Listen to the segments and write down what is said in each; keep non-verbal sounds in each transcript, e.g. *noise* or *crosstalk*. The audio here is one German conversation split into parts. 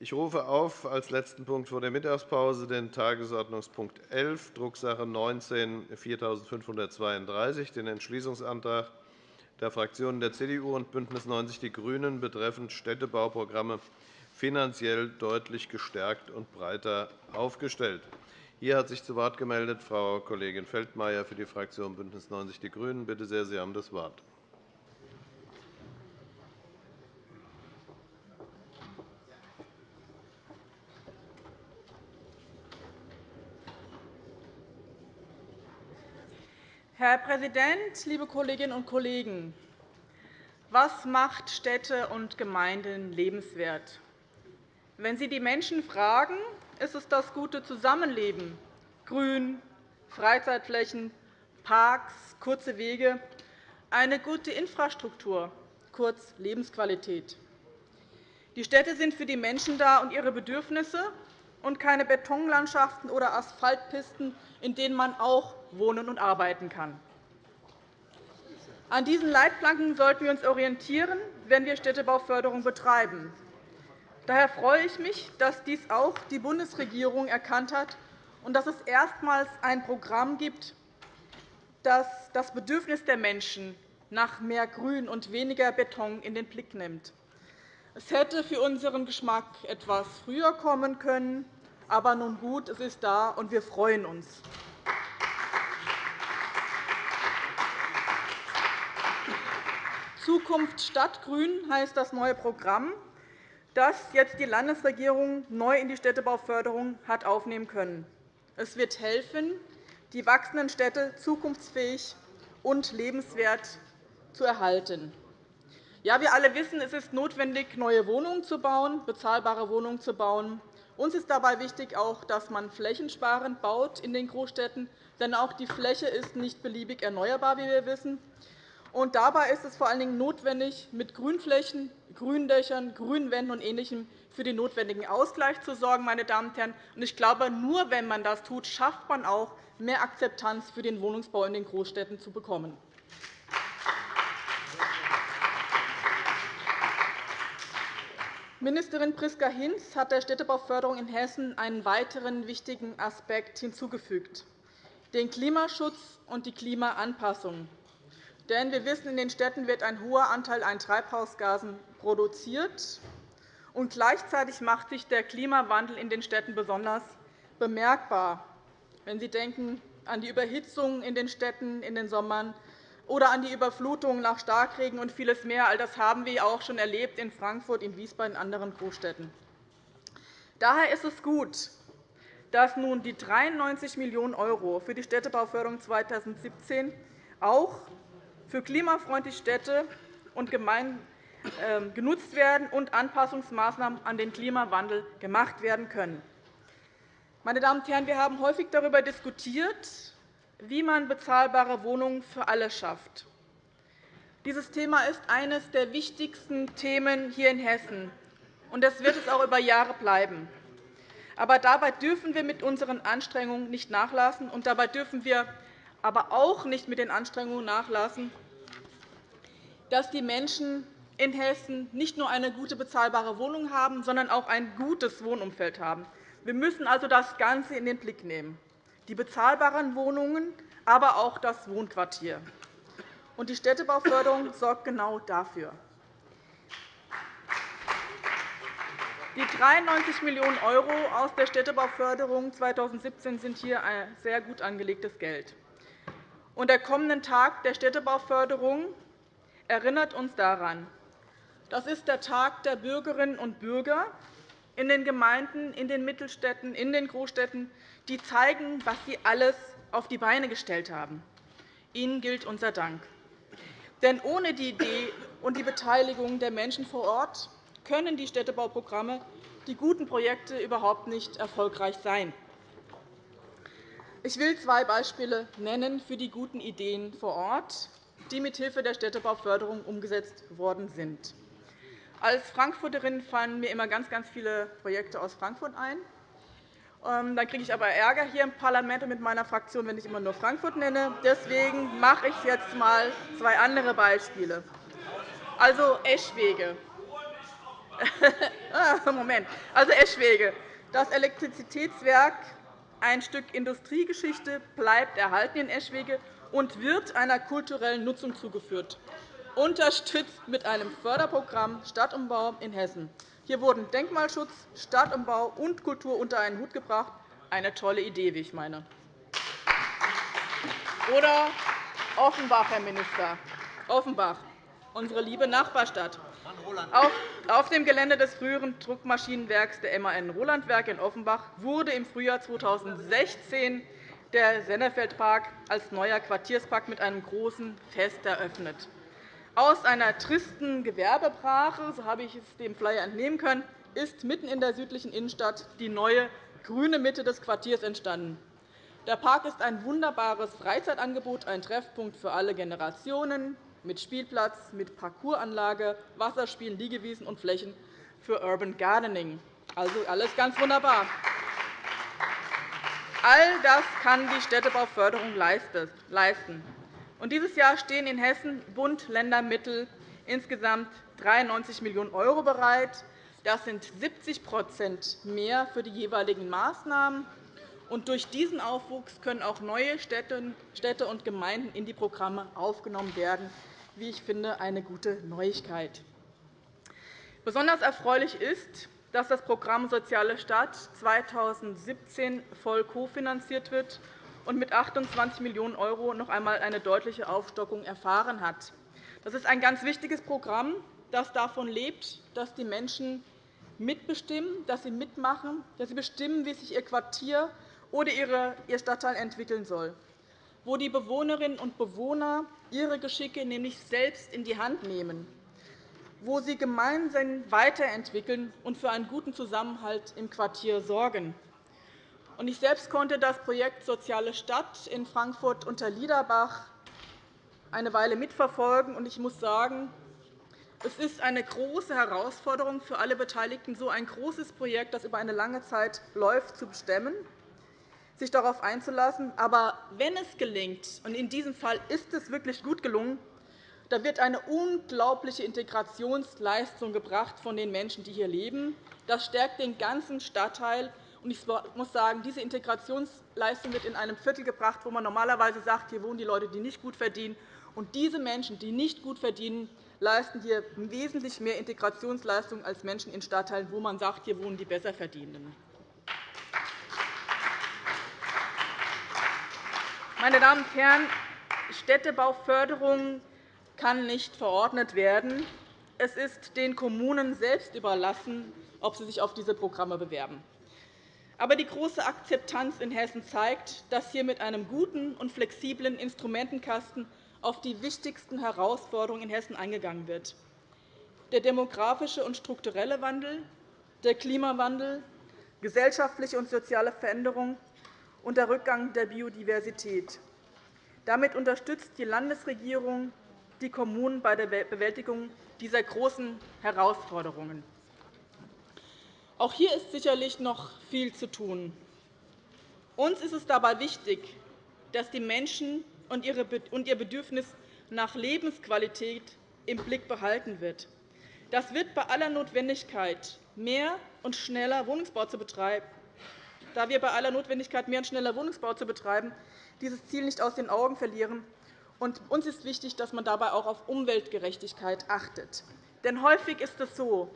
Ich rufe auf als letzten Punkt vor der Mittagspause den Tagesordnungspunkt 11, Drucksache 19-4532, den Entschließungsantrag der Fraktionen der CDU und BÜNDNIS 90 die GRÜNEN betreffend Städtebauprogramme finanziell deutlich gestärkt und breiter aufgestellt. Hier hat sich zu Wort gemeldet Frau Kollegin Feldmayer für die Fraktion BÜNDNIS 90 die GRÜNEN. Bitte sehr, Sie haben das Wort. Herr Präsident, liebe Kolleginnen und Kollegen! Was macht Städte und Gemeinden lebenswert? Wenn Sie die Menschen fragen, ist es das gute Zusammenleben, Grün, Freizeitflächen, Parks, kurze Wege, eine gute Infrastruktur, kurz Lebensqualität. Die Städte sind für die Menschen da und ihre Bedürfnisse und keine Betonlandschaften oder Asphaltpisten, in denen man auch wohnen und arbeiten kann. An diesen Leitplanken sollten wir uns orientieren, wenn wir Städtebauförderung betreiben. Daher freue ich mich, dass dies auch die Bundesregierung erkannt hat und dass es erstmals ein Programm gibt, das das Bedürfnis der Menschen nach mehr Grün und weniger Beton in den Blick nimmt. Es hätte für unseren Geschmack etwas früher kommen können, aber nun gut, es ist da, und wir freuen uns. Zukunft Stadtgrün heißt das neue Programm, das jetzt die Landesregierung neu in die Städtebauförderung hat aufnehmen können. Es wird helfen, die wachsenden Städte zukunftsfähig und lebenswert zu erhalten. Ja, wir alle wissen, es ist notwendig, neue Wohnungen zu bauen, bezahlbare Wohnungen zu bauen. Uns ist dabei wichtig, auch, dass man flächensparend baut in den Großstädten, denn auch die Fläche ist nicht beliebig erneuerbar, wie wir wissen. Und dabei ist es vor allen Dingen notwendig, mit Grünflächen, Gründächern, Grünwänden und Ähnlichem für den notwendigen Ausgleich zu sorgen. Meine Damen und Herren. Ich glaube, nur wenn man das tut, schafft man auch mehr Akzeptanz für den Wohnungsbau in den Großstädten zu bekommen. Ministerin Priska Hinz hat der Städtebauförderung in Hessen einen weiteren wichtigen Aspekt hinzugefügt, den Klimaschutz und die Klimaanpassung. Denn wir wissen, in den Städten wird ein hoher Anteil an Treibhausgasen produziert. Und gleichzeitig macht sich der Klimawandel in den Städten besonders bemerkbar. Wenn Sie denken an die Überhitzung in den Städten in den Sommern oder an die Überflutung nach Starkregen und vieles mehr. All das haben wir auch schon erlebt in Frankfurt, in Wiesbaden und anderen Großstädten. Daher ist es gut, dass nun die 93 Millionen € für die Städtebauförderung 2017 auch für klimafreundliche Städte und Gemeinden ähm, genutzt werden und Anpassungsmaßnahmen an den Klimawandel gemacht werden können. Meine Damen und Herren, wir haben häufig darüber diskutiert, wie man bezahlbare Wohnungen für alle schafft. Dieses Thema ist eines der wichtigsten Themen hier in Hessen, und das wird es auch über Jahre bleiben. Aber dabei dürfen wir mit unseren Anstrengungen nicht nachlassen, und dabei dürfen wir aber auch nicht mit den Anstrengungen nachlassen, dass die Menschen in Hessen nicht nur eine gute bezahlbare Wohnung haben, sondern auch ein gutes Wohnumfeld haben. Wir müssen also das Ganze in den Blick nehmen, die bezahlbaren Wohnungen, aber auch das Wohnquartier. Die Städtebauförderung *laughs* sorgt genau dafür. Die 93 Millionen € aus der Städtebauförderung 2017 sind hier ein sehr gut angelegtes Geld. Der kommende Tag der Städtebauförderung erinnert uns daran. Das ist der Tag der Bürgerinnen und Bürger in den Gemeinden, in den Mittelstädten, in den Großstädten, die zeigen, was sie alles auf die Beine gestellt haben. Ihnen gilt unser Dank. Denn ohne die Idee und die Beteiligung der Menschen vor Ort können die Städtebauprogramme, die guten Projekte überhaupt nicht erfolgreich sein. Ich will zwei Beispiele nennen für die guten Ideen vor Ort, die mithilfe der Städtebauförderung umgesetzt worden sind. Als Frankfurterin fallen mir immer ganz, ganz viele Projekte aus Frankfurt ein. Ähm, dann kriege ich aber Ärger hier im Parlament und mit meiner Fraktion, wenn ich immer nur Frankfurt nenne. Deswegen mache ich jetzt einmal zwei andere Beispiele. Also Eschwege. *laughs* Ah, Moment. Also Eschwege. Das Elektrizitätswerk, ein Stück Industriegeschichte, bleibt erhalten in Eschwege und wird einer kulturellen Nutzung zugeführt, unterstützt mit einem Förderprogramm Stadtumbau in Hessen. Hier wurden Denkmalschutz, Stadtumbau und Kultur unter einen Hut gebracht. Eine tolle Idee, wie ich meine. Oder Offenbach, Herr Minister. Offenbach, unsere liebe Nachbarstadt. Auf dem Gelände des früheren Druckmaschinenwerks der MAN Rolandwerk in Offenbach wurde im Frühjahr 2016 der Sennefeldpark als neuer Quartierspark mit einem großen Fest eröffnet. Aus einer tristen Gewerbebrache, so habe ich es dem Flyer entnehmen können, ist mitten in der südlichen Innenstadt die neue grüne Mitte des Quartiers entstanden. Der Park ist ein wunderbares Freizeitangebot, ein Treffpunkt für alle Generationen, mit Spielplatz, mit Parcoursanlage, Wasserspielen, Liegewiesen und Flächen für Urban Gardening. Also alles ganz wunderbar. All das kann die Städtebauförderung leisten. dieses Jahr stehen in Hessen Bund-Länder-Mittel insgesamt 93 Millionen € bereit. Das sind 70% mehr für die jeweiligen Maßnahmen. Und durch diesen Aufwuchs können auch neue Städte und Gemeinden in die Programme aufgenommen werden. Wie ich finde, eine gute Neuigkeit. Besonders erfreulich ist, dass das Programm Soziale Stadt 2017 voll kofinanziert wird und mit 28 Millionen € noch einmal eine deutliche Aufstockung erfahren hat. Das ist ein ganz wichtiges Programm, das davon lebt, dass die Menschen mitbestimmen, dass sie mitmachen, dass sie bestimmen, wie sich ihr Quartier oder ihr Stadtteil entwickeln soll, wo die Bewohnerinnen und Bewohner ihre Geschicke nämlich selbst in die Hand nehmen, wo sie gemeinsam weiterentwickeln und für einen guten Zusammenhalt im Quartier sorgen. Ich selbst konnte das Projekt Soziale Stadt in Frankfurt unter Liederbach eine Weile mitverfolgen. Ich muss sagen, es ist eine große Herausforderung für alle Beteiligten, so ein großes Projekt, das über eine lange Zeit läuft, zu bestemmen sich darauf einzulassen. Aber wenn es gelingt, und in diesem Fall ist es wirklich gut gelungen, da wird eine unglaubliche Integrationsleistung gebracht von den Menschen, die hier leben. Das stärkt den ganzen Stadtteil. Ich muss sagen, diese Integrationsleistung wird in einem Viertel gebracht, wo man normalerweise sagt, hier wohnen die Leute, die nicht gut verdienen. Und diese Menschen, die nicht gut verdienen, leisten hier wesentlich mehr Integrationsleistung als Menschen in Stadtteilen, wo man sagt, hier wohnen die Besserverdienenden. Meine Damen und Herren, Städtebauförderung kann nicht verordnet werden. Es ist den Kommunen selbst überlassen, ob sie sich auf diese Programme bewerben. Aber die große Akzeptanz in Hessen zeigt, dass hier mit einem guten und flexiblen Instrumentenkasten auf die wichtigsten Herausforderungen in Hessen eingegangen wird. Der demografische und strukturelle Wandel, der Klimawandel, gesellschaftliche und soziale Veränderungen und der Rückgang der Biodiversität. Damit unterstützt die Landesregierung die Kommunen bei der Bewältigung dieser großen Herausforderungen. Auch hier ist sicherlich noch viel zu tun. Uns ist es dabei wichtig, dass die Menschen und ihr Bedürfnis nach Lebensqualität im Blick behalten wird. Das wird bei aller Notwendigkeit, mehr und schneller Wohnungsbau zu betreiben, da wir bei aller Notwendigkeit, mehr und schneller Wohnungsbau zu betreiben, dieses Ziel nicht aus den Augen verlieren. uns ist wichtig, dass man dabei auch auf Umweltgerechtigkeit achtet. Denn häufig ist es so,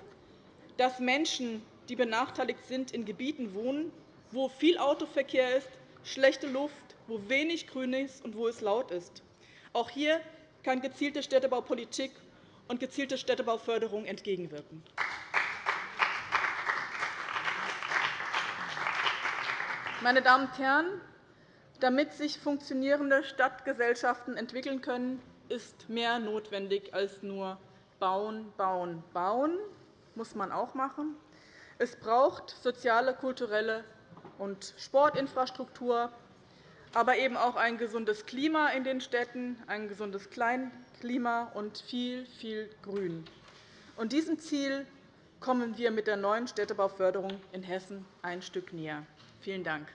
dass Menschen, die benachteiligt sind, in Gebieten wohnen, wo viel Autoverkehr ist, schlechte Luft, wo wenig Grün ist und wo es laut ist. Auch hier kann gezielte Städtebaupolitik und gezielte Städtebauförderung entgegenwirken. Meine Damen und Herren, damit sich funktionierende Stadtgesellschaften entwickeln können, ist mehr notwendig als nur bauen, bauen, bauen. Das muss man auch machen. Es braucht soziale, kulturelle und Sportinfrastruktur, aber eben auch ein gesundes Klima in den Städten, ein gesundes Kleinklima und viel, viel Grün. Und diesem Ziel kommen wir mit der neuen Städtebauförderung in Hessen ein Stück näher. Vielen Dank.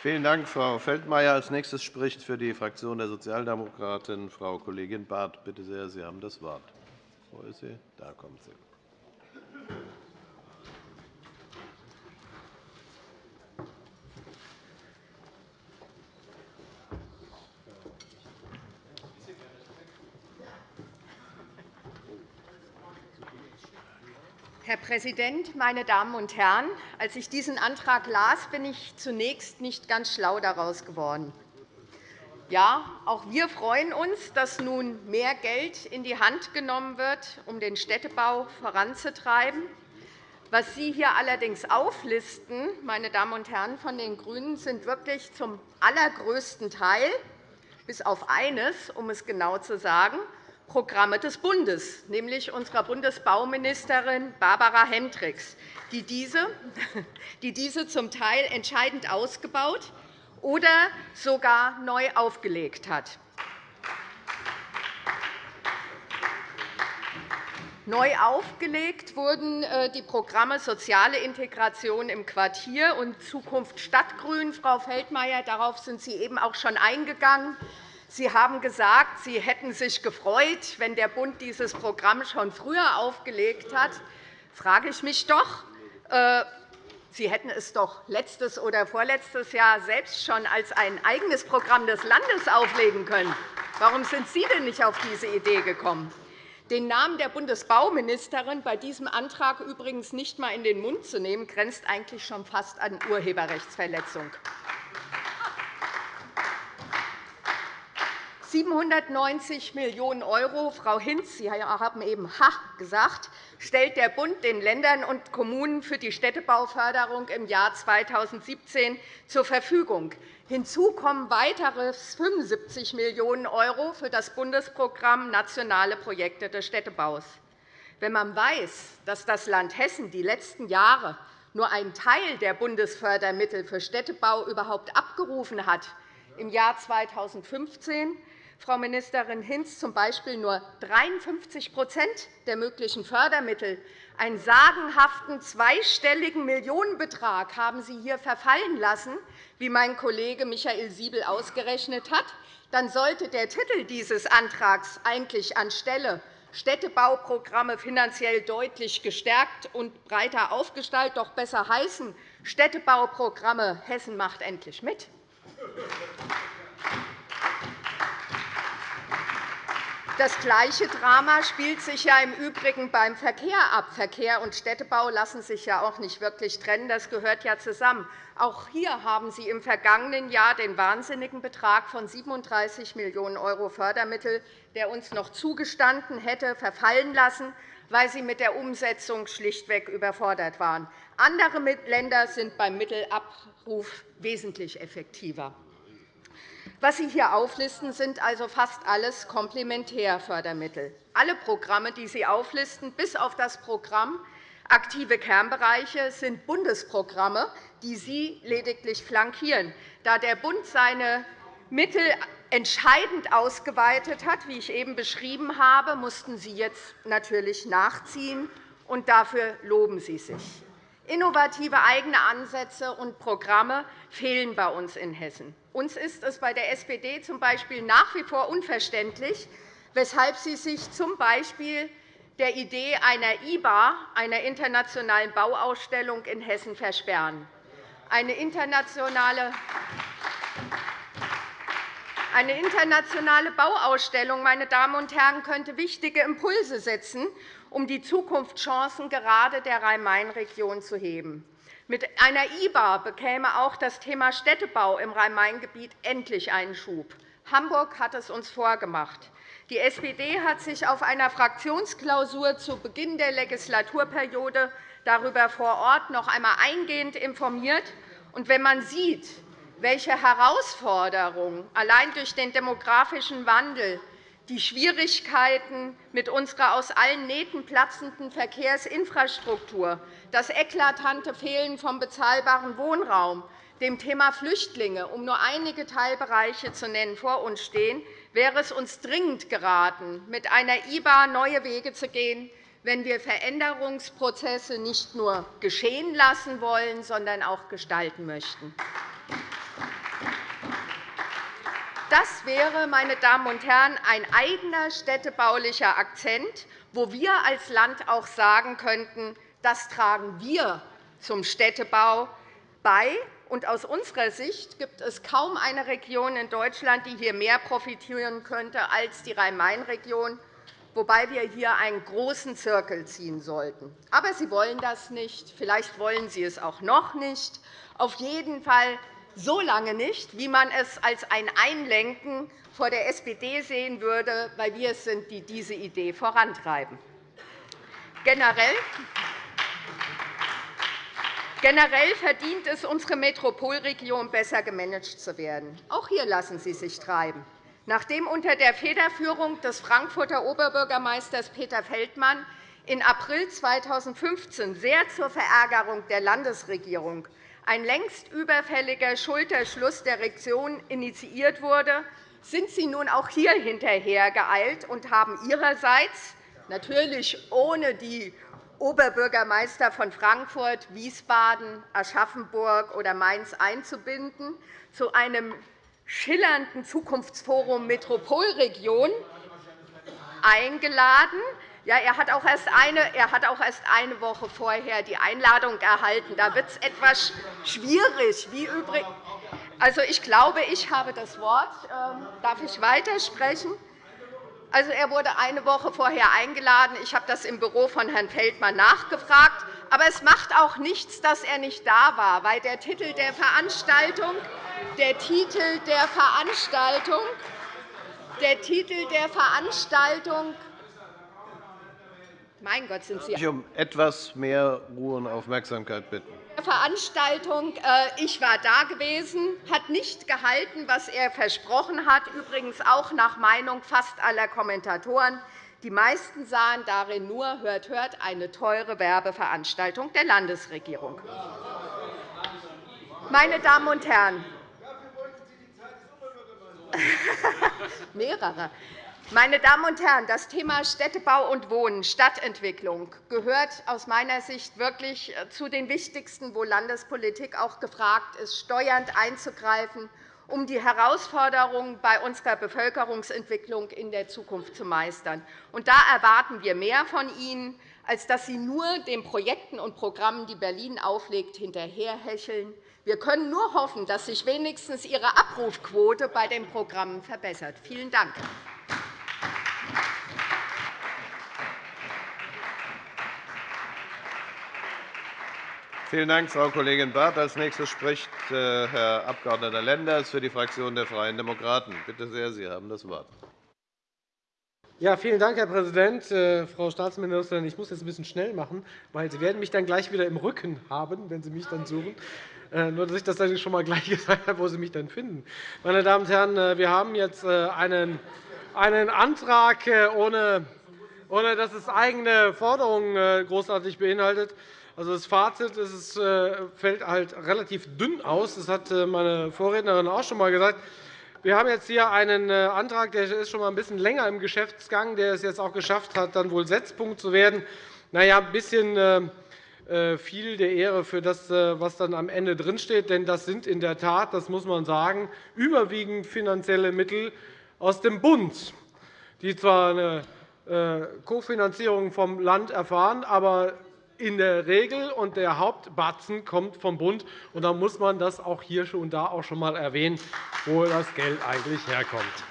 Vielen Dank, Frau Feldmayer. Als nächstes spricht für die Fraktion der Sozialdemokraten Frau Kollegin Barth. Bitte sehr, Sie haben das Wort. Wo ist sie? Da kommt sie. Präsident, meine Damen und Herren! Als ich diesen Antrag las, bin ich zunächst nicht ganz schlau daraus geworden. Ja, auch wir freuen uns, dass nun mehr Geld in die Hand genommen wird, um den Städtebau voranzutreiben. Was Sie hier allerdings auflisten, meine Damen und Herren von den GRÜNEN, sind wirklich zum allergrößten Teil, bis auf eines, um es genau zu sagen, Programme des Bundes, nämlich unserer Bundesbauministerin Barbara Hendricks, die diese, *laughs* die diese zum Teil entscheidend ausgebaut oder sogar neu aufgelegt hat. Neu aufgelegt wurden äh, die Programme Soziale Integration im Quartier und Zukunft Stadtgrün. Frau Feldmayer, darauf sind Sie eben auch schon eingegangen. Sie haben gesagt, Sie hätten sich gefreut, wenn der Bund dieses Programm schon früher aufgelegt hat. frage ich mich doch, äh, Sie hätten es doch letztes oder vorletztes Jahr selbst schon als ein eigenes Programm des Landes auflegen können. Warum sind Sie denn nicht auf diese Idee gekommen? Den Namen der Bundesbauministerin bei diesem Antrag übrigens nicht einmal in den Mund zu nehmen, grenzt eigentlich schon fast an Urheberrechtsverletzung. 790 Millionen €, Frau Hinz, Sie haben eben Ha gesagt, stellt der Bund den Ländern und Kommunen für die Städtebauförderung im Jahr 2017 zur Verfügung. Hinzu kommen weitere 75 Millionen € für das Bundesprogramm Nationale Projekte des Städtebaus. Wenn man weiß, dass das Land Hessen die letzten Jahre nur einen Teil der Bundesfördermittel für Städtebau überhaupt abgerufen hat, im Jahr 2015 Frau Ministerin Hinz, z.B. nur 53% der möglichen Fördermittel, einen sagenhaften zweistelligen Millionenbetrag haben Sie hier verfallen lassen, wie mein Kollege Michael Siebel ausgerechnet hat, dann sollte der Titel dieses Antrags eigentlich anstelle Städtebauprogramme finanziell deutlich gestärkt und breiter aufgestaltet doch besser heißen Städtebauprogramme Hessen macht endlich mit. Das gleiche Drama spielt sich ja im Übrigen beim Verkehr ab. Verkehr und Städtebau lassen sich ja auch nicht wirklich trennen. Das gehört ja zusammen. Auch hier haben Sie im vergangenen Jahr den wahnsinnigen Betrag von 37 Millionen € Fördermittel, der uns noch zugestanden hätte, verfallen lassen, weil Sie mit der Umsetzung schlichtweg überfordert waren. Andere Länder sind beim Mittelabruf wesentlich effektiver. Was Sie hier auflisten, sind also fast alles Komplementärfördermittel. Alle Programme, die Sie auflisten, bis auf das Programm Aktive Kernbereiche sind Bundesprogramme, die Sie lediglich flankieren. Da der Bund seine Mittel entscheidend ausgeweitet hat, wie ich eben beschrieben habe, mussten Sie jetzt natürlich nachziehen, und dafür loben Sie sich. Innovative eigene Ansätze und Programme fehlen bei uns in Hessen. Uns ist es bei der SPD z.B. nach wie vor unverständlich, weshalb Sie sich z. B. der Idee einer IBA, einer internationalen Bauausstellung in Hessen, versperren. Eine internationale eine internationale Bauausstellung meine Damen und Herren, könnte wichtige Impulse setzen, um die Zukunftschancen gerade der Rhein-Main-Region zu heben. Mit einer IBA bekäme auch das Thema Städtebau im Rhein-Main-Gebiet endlich einen Schub. Hamburg hat es uns vorgemacht. Die SPD hat sich auf einer Fraktionsklausur zu Beginn der Legislaturperiode darüber vor Ort noch einmal eingehend informiert. Und wenn man sieht, welche Herausforderungen allein durch den demografischen Wandel die Schwierigkeiten mit unserer aus allen Nähten platzenden Verkehrsinfrastruktur, das eklatante Fehlen von bezahlbarem Wohnraum, dem Thema Flüchtlinge, um nur einige Teilbereiche zu nennen, vor uns stehen, wäre es uns dringend geraten, mit einer IBA neue Wege zu gehen, wenn wir Veränderungsprozesse nicht nur geschehen lassen wollen, sondern auch gestalten möchten. Das wäre, meine Damen und Herren, ein eigener städtebaulicher Akzent, wo wir als Land auch sagen könnten, das tragen wir zum Städtebau bei. Und aus unserer Sicht gibt es kaum eine Region in Deutschland, die hier mehr profitieren könnte als die Rhein-Main-Region, wobei wir hier einen großen Zirkel ziehen sollten. Aber Sie wollen das nicht. Vielleicht wollen Sie es auch noch nicht. Auf jeden Fall so lange nicht, wie man es als ein Einlenken vor der SPD sehen würde, weil wir es sind, die diese Idee vorantreiben. Generell Generell verdient es unsere Metropolregion, besser gemanagt zu werden. Auch hier lassen Sie sich treiben. Nachdem unter der Federführung des Frankfurter Oberbürgermeisters Peter Feldmann in April 2015 sehr zur Verärgerung der Landesregierung ein längst überfälliger Schulterschluss der Region initiiert wurde, sind Sie nun auch hier hinterhergeeilt und haben Ihrerseits, natürlich ohne die Oberbürgermeister von Frankfurt, Wiesbaden, Aschaffenburg oder Mainz einzubinden, zu einem schillernden Zukunftsforum Metropolregion eingeladen. Ja, er, hat auch erst eine, er hat auch erst eine Woche vorher die Einladung erhalten. Da wird es etwas schwierig. Wie übrig also, ich glaube, ich habe das Wort. Ähm, darf ich weitersprechen? Also, er wurde eine Woche vorher eingeladen. Ich habe das im Büro von Herrn Feldmann nachgefragt. Aber es macht auch nichts, dass er nicht da war, weil der Titel der Veranstaltung, der Titel der Veranstaltung, der Titel der Veranstaltung mein Gott, sind Sie ich um etwas mehr Ruhe und Aufmerksamkeit bitten. Veranstaltung. Äh, ich war da gewesen, hat nicht gehalten, was er versprochen hat, übrigens auch nach Meinung fast aller Kommentatoren. Die meisten sahen darin nur, hört, hört, eine teure Werbeveranstaltung der Landesregierung. Meine Damen und Herren, *laughs* mehrere. Meine Damen und Herren, das Thema Städtebau und Wohnen, Stadtentwicklung gehört aus meiner Sicht wirklich äh, zu den wichtigsten, wo Landespolitik auch gefragt ist, steuernd einzugreifen, um die Herausforderungen bei unserer Bevölkerungsentwicklung in der Zukunft zu meistern. Und da erwarten wir mehr von Ihnen, als dass Sie nur den Projekten und Programmen, die Berlin auflegt, hinterherhecheln. Wir können nur hoffen, dass sich wenigstens Ihre Abrufquote bei den Programmen verbessert. Vielen Dank. Vielen Dank, Frau Kollegin Barth. Als nächster spricht äh, Herr Abg. Lenders für die Fraktion der Freien Demokraten. Bitte sehr, Sie haben das Wort. Ja, vielen Dank, Herr Präsident. Äh, Frau Staatsministerin, ich muss jetzt ein bisschen schnell machen, weil Sie werden mich dann gleich wieder im Rücken haben, wenn Sie mich dann suchen. Äh, nur, dass ich das dann schon einmal gleich *laughs* gesagt habe, wo Sie mich dann finden. Meine Damen und Herren, wir haben jetzt einen, Antrag, ohne dass es eigene Forderungen großartig beinhaltet. Also das Fazit ist, äh, fällt halt relativ dünn aus. Das hat äh, meine Vorrednerin auch schon einmal gesagt. Wir haben jetzt hier einen äh, Antrag, der ist schon einmal ein bisschen länger im Geschäftsgang, der es jetzt auch geschafft hat, dann wohl Setzpunkt zu werden. Na ja, ein bisschen viel der Ehre für das, was dann am Ende drinsteht. Denn das sind in der Tat, das muss man sagen, überwiegend finanzielle Mittel aus dem Bund, die zwar eine Kofinanzierung vom Land erfahren, aber in der Regel, und der Hauptbatzen kommt vom Bund. Und da muss man das auch hier und da auch schon einmal erwähnen, wo das Geld eigentlich herkommt.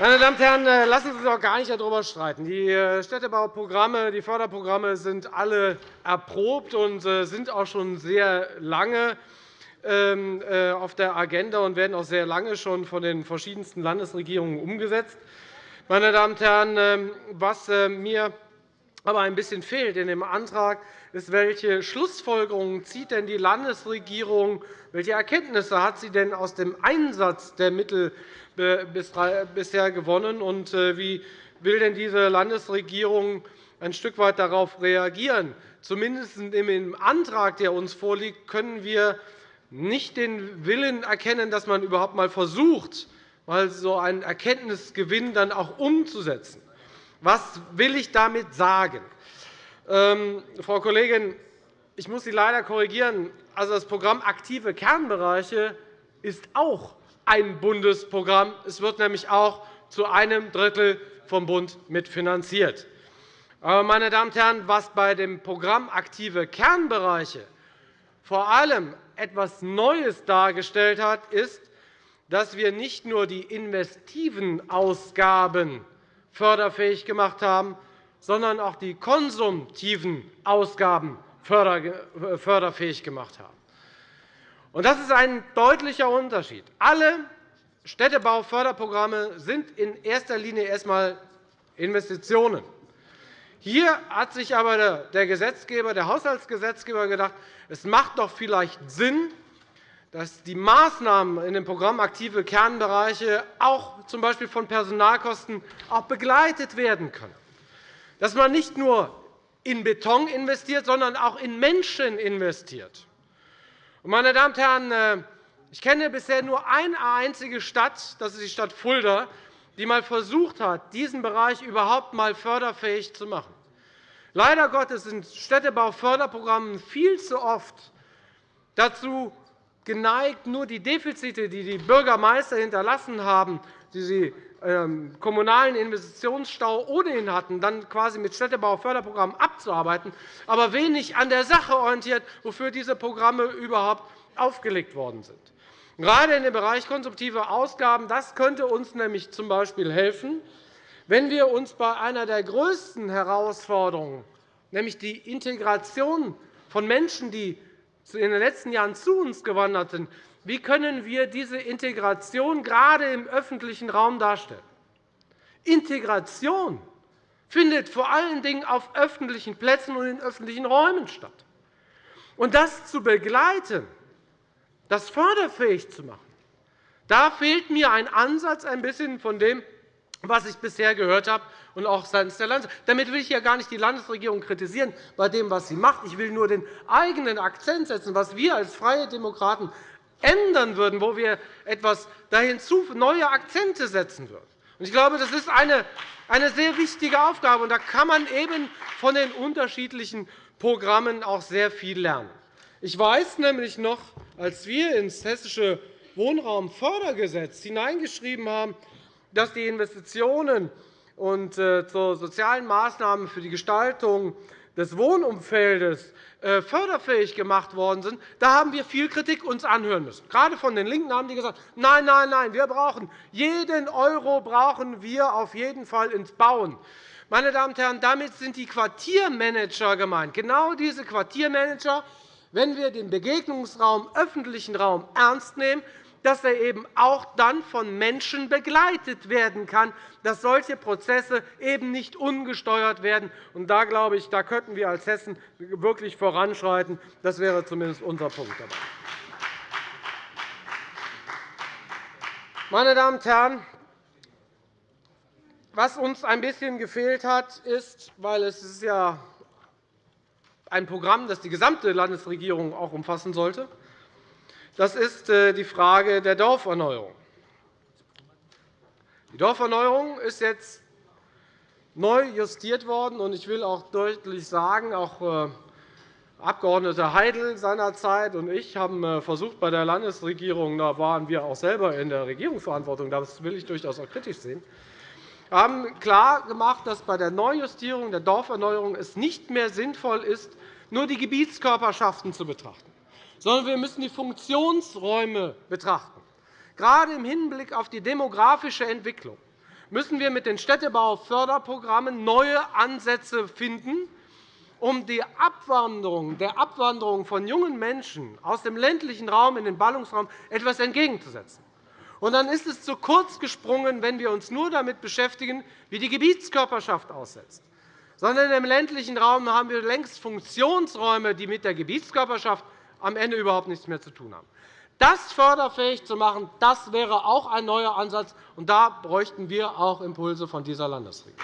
Meine Damen und Herren, äh, lassen Sie uns auch gar nicht darüber streiten. Die äh, Städtebauprogramme, die Förderprogramme sind alle erprobt und äh, sind auch schon sehr lange ähm, auf der Agenda und werden auch sehr lange schon von den verschiedensten Landesregierungen umgesetzt. Meine Damen und Herren, ähm, was mir aber ein bisschen fehlt in dem Antrag, ist, welche Schlussfolgerungen zieht denn die Landesregierung, welche Erkenntnisse hat sie denn aus dem Einsatz der Mittel bisher gewonnen, und äh, wie will denn diese Landesregierung ein Stück weit darauf reagieren? Zumindest im Antrag, der uns vorliegt, können wir nicht den Willen erkennen, dass man überhaupt einmal versucht, so einen Erkenntnisgewinn dann auch umzusetzen. Was will ich damit sagen? Ähm, Frau Kollegin, ich muss Sie leider korrigieren. Also, das Programm Aktive Kernbereiche ist auch ein Bundesprogramm. Es wird nämlich auch zu einem Drittel vom Bund mitfinanziert. Aber, meine Damen und Herren, was bei dem Programm Aktive Kernbereiche vor allem etwas Neues dargestellt hat, ist, dass wir nicht nur die investiven Ausgaben förderfähig gemacht haben, sondern auch die konsumtiven Ausgaben förderfähig gemacht haben. Das ist ein deutlicher Unterschied. Alle Städtebauförderprogramme sind in erster Linie erst einmal Investitionen. Hier hat sich aber der Gesetzgeber, der Haushaltsgesetzgeber gedacht, es macht doch vielleicht Sinn, dass die Maßnahmen in dem Programm aktive Kernbereiche auch z. Von Personalkosten auch begleitet werden können. Dass man nicht nur in Beton investiert, sondern auch in Menschen investiert. Meine Damen und Herren, äh, ich kenne bisher nur eine einzige Stadt, das ist die Stadt Fulda, die einmal versucht hat, diesen Bereich überhaupt einmal förderfähig zu machen. Leider Gottes sind Städtebauförderprogramme viel zu oft dazu geneigt, nur die Defizite, die die Bürgermeister hinterlassen haben, die sie im kommunalen Investitionsstau ohnehin hatten, dann quasi mit Städtebauförderprogrammen abzuarbeiten, aber wenig an der Sache orientiert, wofür diese Programme überhaupt aufgelegt worden sind. Gerade in dem Bereich konsumtive Ausgaben das könnte uns nämlich z. B. helfen, wenn wir uns bei einer der größten Herausforderungen, nämlich die Integration von Menschen, die in den letzten Jahren zu uns gewandert sind, wie können wir diese Integration gerade im öffentlichen Raum darstellen? Integration findet vor allen Dingen auf öffentlichen Plätzen und in öffentlichen Räumen statt. Und das zu begleiten, das förderfähig zu machen. Da fehlt mir ein Ansatz ein bisschen von dem, was ich bisher gehört habe, und auch seitens der Landesregierung. Damit will ich ja gar nicht die Landesregierung kritisieren bei dem, was sie macht. Ich will nur den eigenen Akzent setzen, was wir als Freie Demokraten ändern würden, wo wir etwas dahinzu neue Akzente setzen würden. Ich glaube, das ist eine, sehr wichtige Aufgabe. Und da kann man eben von den unterschiedlichen Programmen auch sehr viel lernen. Ich weiß nämlich noch, als wir ins Hessische Wohnraumfördergesetz hineingeschrieben haben, dass die Investitionen und äh, zu sozialen Maßnahmen für die Gestaltung des Wohnumfeldes äh, förderfähig gemacht worden sind, da haben wir viel Kritik uns anhören müssen. Gerade von den LINKEN haben die gesagt, nein, nein, nein, wir brauchen jeden Euro brauchen wir auf jeden Fall ins Bauen. Meine Damen und Herren, damit sind die Quartiermanager gemeint. Genau diese Quartiermanager, wenn wir den Begegnungsraum, öffentlichen Raum ernst nehmen, dass er eben auch dann von Menschen begleitet werden kann, dass solche Prozesse eben nicht ungesteuert werden. Und da, glaube ich, da könnten wir als Hessen wirklich voranschreiten. Das wäre zumindest unser Punkt dabei. Meine Damen und Herren, was uns ein bisschen gefehlt hat, ist, weil es ist ja ein Programm, das die gesamte Landesregierung auch umfassen sollte, das ist äh, die Frage der Dorferneuerung. Die Dorferneuerung ist jetzt neu justiert worden. und Ich will auch deutlich sagen, auch äh, Abg. Heidel seinerzeit und ich haben äh, versucht, bei der Landesregierung, da waren wir auch selber in der Regierungsverantwortung, das will ich durchaus auch kritisch sehen, haben klargemacht, dass bei der Neujustierung der Dorferneuerung es nicht mehr sinnvoll ist, nur die Gebietskörperschaften zu betrachten sondern wir müssen die Funktionsräume betrachten. Gerade im Hinblick auf die demografische Entwicklung müssen wir mit den Städtebauförderprogrammen neue Ansätze finden, um die Abwanderung, der Abwanderung von jungen Menschen aus dem ländlichen Raum in den Ballungsraum etwas entgegenzusetzen. Und dann ist es zu kurz gesprungen, wenn wir uns nur damit beschäftigen, wie die Gebietskörperschaft aussetzt. Sondern im ländlichen Raum haben wir längst Funktionsräume, die mit der Gebietskörperschaft am Ende überhaupt nichts mehr zu tun haben. Das förderfähig zu machen, das wäre auch ein neuer Ansatz. Und da bräuchten wir auch Impulse von dieser Landesregierung.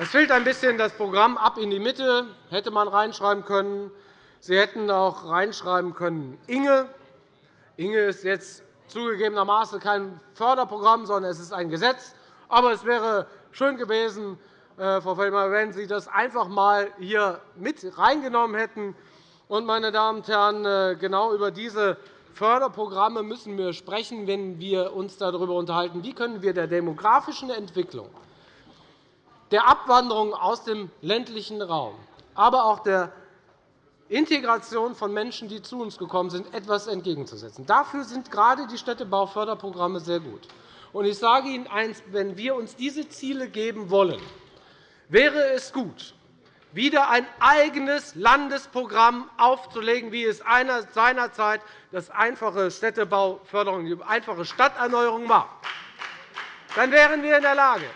Es fehlt ein bisschen das Programm ab in die Mitte, hätte man reinschreiben können. Sie hätten auch reinschreiben können Inge. Inge ist jetzt zugegebenermaßen kein Förderprogramm, sondern es ist ein Gesetz. Aber es wäre schön gewesen, Frau Feldmayer, wenn Sie das einfach einmal hier mit reingenommen hätten, meine Damen und Herren, äh, genau über diese Förderprogramme müssen wir sprechen, wenn wir uns darüber unterhalten, wie können wir der demografischen Entwicklung, der Abwanderung aus dem ländlichen Raum, aber auch der Integration von Menschen, die zu uns gekommen sind, etwas entgegenzusetzen. Dafür sind gerade die Städtebauförderprogramme sehr gut. Ich sage Ihnen eines, wenn wir uns diese Ziele geben wollen, wäre es gut, wieder ein eigenes Landesprogramm aufzulegen, wie es seinerzeit das einfache Städtebauförderung, die einfache Stadterneuerung war. Dann wären wir in der Lage,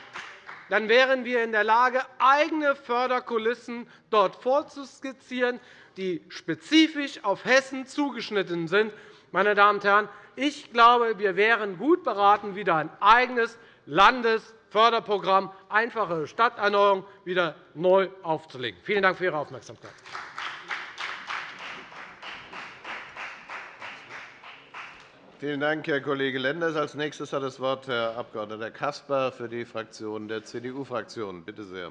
dann wären wir in der Lage, eigene Förderkulissen dort vorzuskizzieren, die spezifisch auf Hessen zugeschnitten sind. Meine Damen und Herren, ich glaube, wir wären gut beraten, wieder ein eigenes Landesförderprogramm einfache Stadterneuerung wieder neu aufzulegen. Vielen Dank für Ihre Aufmerksamkeit. Vielen Dank, Herr Kollege Lenders. Als nächstes hat das Wort Herr Abg. Caspar für die Fraktion der CDU-Fraktion. Bitte sehr.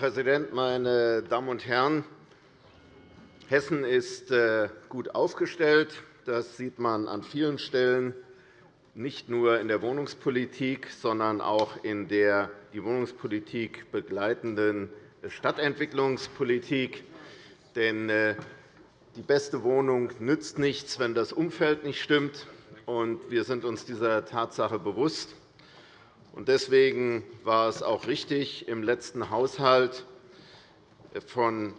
Präsident, meine Damen und Herren! Hessen ist äh, gut aufgestellt. Das sieht man an vielen Stellen, nicht nur in der Wohnungspolitik, sondern auch in der die Wohnungspolitik begleitenden Stadtentwicklungspolitik. Denn äh, die beste Wohnung nützt nichts, wenn das Umfeld nicht stimmt. Wir sind uns dieser Tatsache bewusst. Deswegen war es auch richtig, im letzten Haushalt von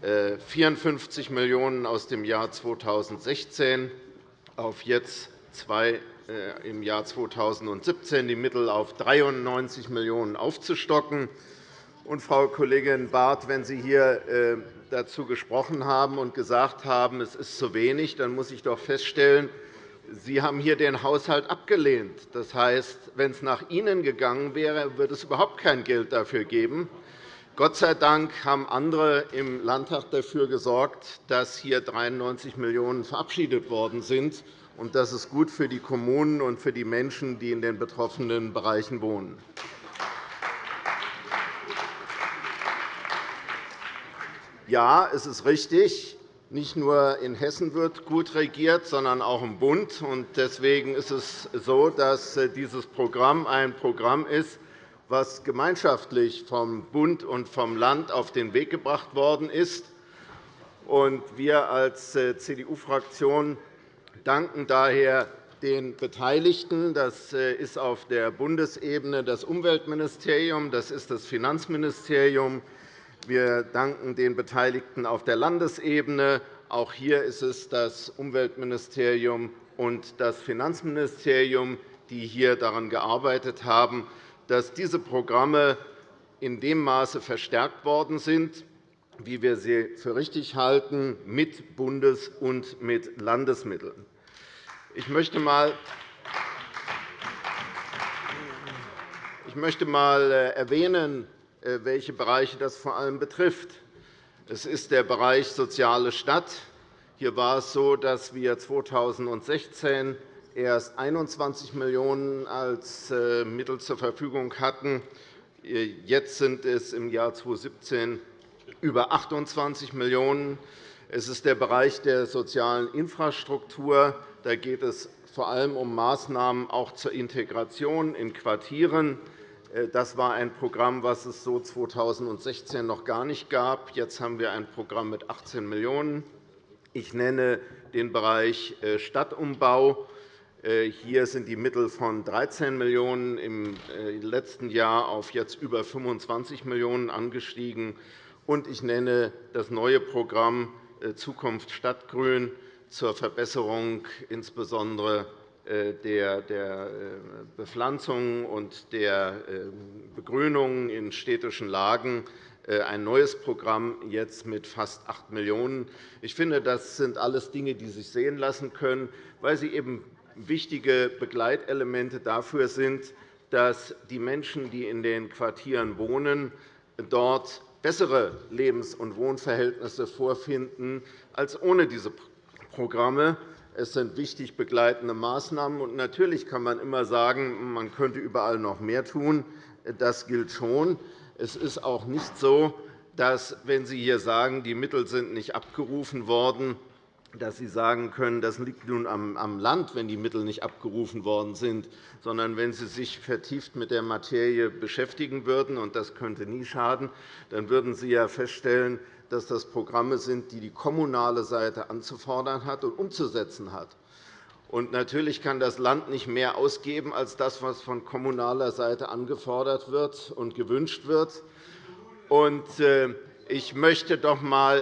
54 äh, Millionen € aus dem Jahr 2016 auf jetzt zwei äh, im Jahr 2017 die Mittel auf 93 Millionen € aufzustocken. Und, Frau Kollegin Barth, wenn Sie hier äh, dazu gesprochen haben und gesagt haben, es ist zu wenig, dann muss ich doch feststellen, Sie haben hier den Haushalt abgelehnt. Das heißt, wenn es nach Ihnen gegangen wäre, würde es überhaupt kein Geld dafür geben. Gott sei Dank haben andere im Landtag dafür gesorgt, dass hier 93 Millionen € verabschiedet worden sind. Das ist gut für die Kommunen und für die Menschen, die in den betroffenen Bereichen wohnen. Ja, es ist richtig, nicht nur in Hessen wird gut regiert, sondern auch im Bund. Deswegen ist es so, dass äh, dieses Programm ein Programm ist, das gemeinschaftlich vom Bund und vom Land auf den Weg gebracht worden ist. Wir als äh, CDU-Fraktion danken daher den Beteiligten. Das äh, ist auf der Bundesebene das Umweltministerium, das ist das Finanzministerium, wir danken den Beteiligten auf der Landesebene. Auch hier ist es das Umweltministerium und das Finanzministerium, die hier daran gearbeitet haben, dass diese Programme in dem Maße verstärkt worden sind, wie wir sie für richtig halten, mit Bundes- und mit Landesmitteln. Ich möchte einmal ich möchte einmal äh, erwähnen, äh, welche Bereiche das vor allem betrifft. Es ist der Bereich Soziale Stadt. Hier war es so, dass wir 2016 erst 21 Millionen € als äh, Mittel zur Verfügung hatten. Äh, jetzt sind es im Jahr 2017 über 28 Millionen €. Es ist der Bereich der sozialen Infrastruktur. Da geht es vor allem um Maßnahmen auch zur Integration in Quartieren. Äh, das war ein Programm, das es so 2016 noch gar nicht gab. Jetzt haben wir ein Programm mit 18 Millionen €. Ich nenne den Bereich äh, Stadtumbau. Äh, hier sind die Mittel von 13 Millionen € im letzten Jahr auf jetzt über 25 Millionen € angestiegen. Und ich nenne das neue Programm Zukunft Stadtgrün zur Verbesserung insbesondere der äh, Bepflanzung und der äh, Begrünung in städtischen Lagen ein neues Programm jetzt mit fast 8 Millionen €. Ich finde, das sind alles Dinge, die sich sehen lassen können, weil sie eben wichtige Begleitelemente dafür sind, dass die Menschen, die in den Quartieren wohnen, dort bessere Lebens- und Wohnverhältnisse vorfinden als ohne diese Programme. Es sind wichtig begleitende Maßnahmen. Und natürlich kann man immer sagen, man könnte überall noch mehr tun. Das gilt schon. Es ist auch nicht so, dass, wenn Sie hier sagen, die Mittel sind nicht abgerufen worden, dass Sie sagen können, das liegt nun am Land, wenn die Mittel nicht abgerufen worden sind, sondern wenn Sie sich vertieft mit der Materie beschäftigen würden, und das könnte nie schaden, dann würden Sie ja feststellen, dass das Programme sind, die die kommunale Seite anzufordern hat und umzusetzen hat. Und natürlich kann das Land nicht mehr ausgeben als das, was von kommunaler Seite angefordert wird und gewünscht wird. Und, äh, ich möchte doch einmal,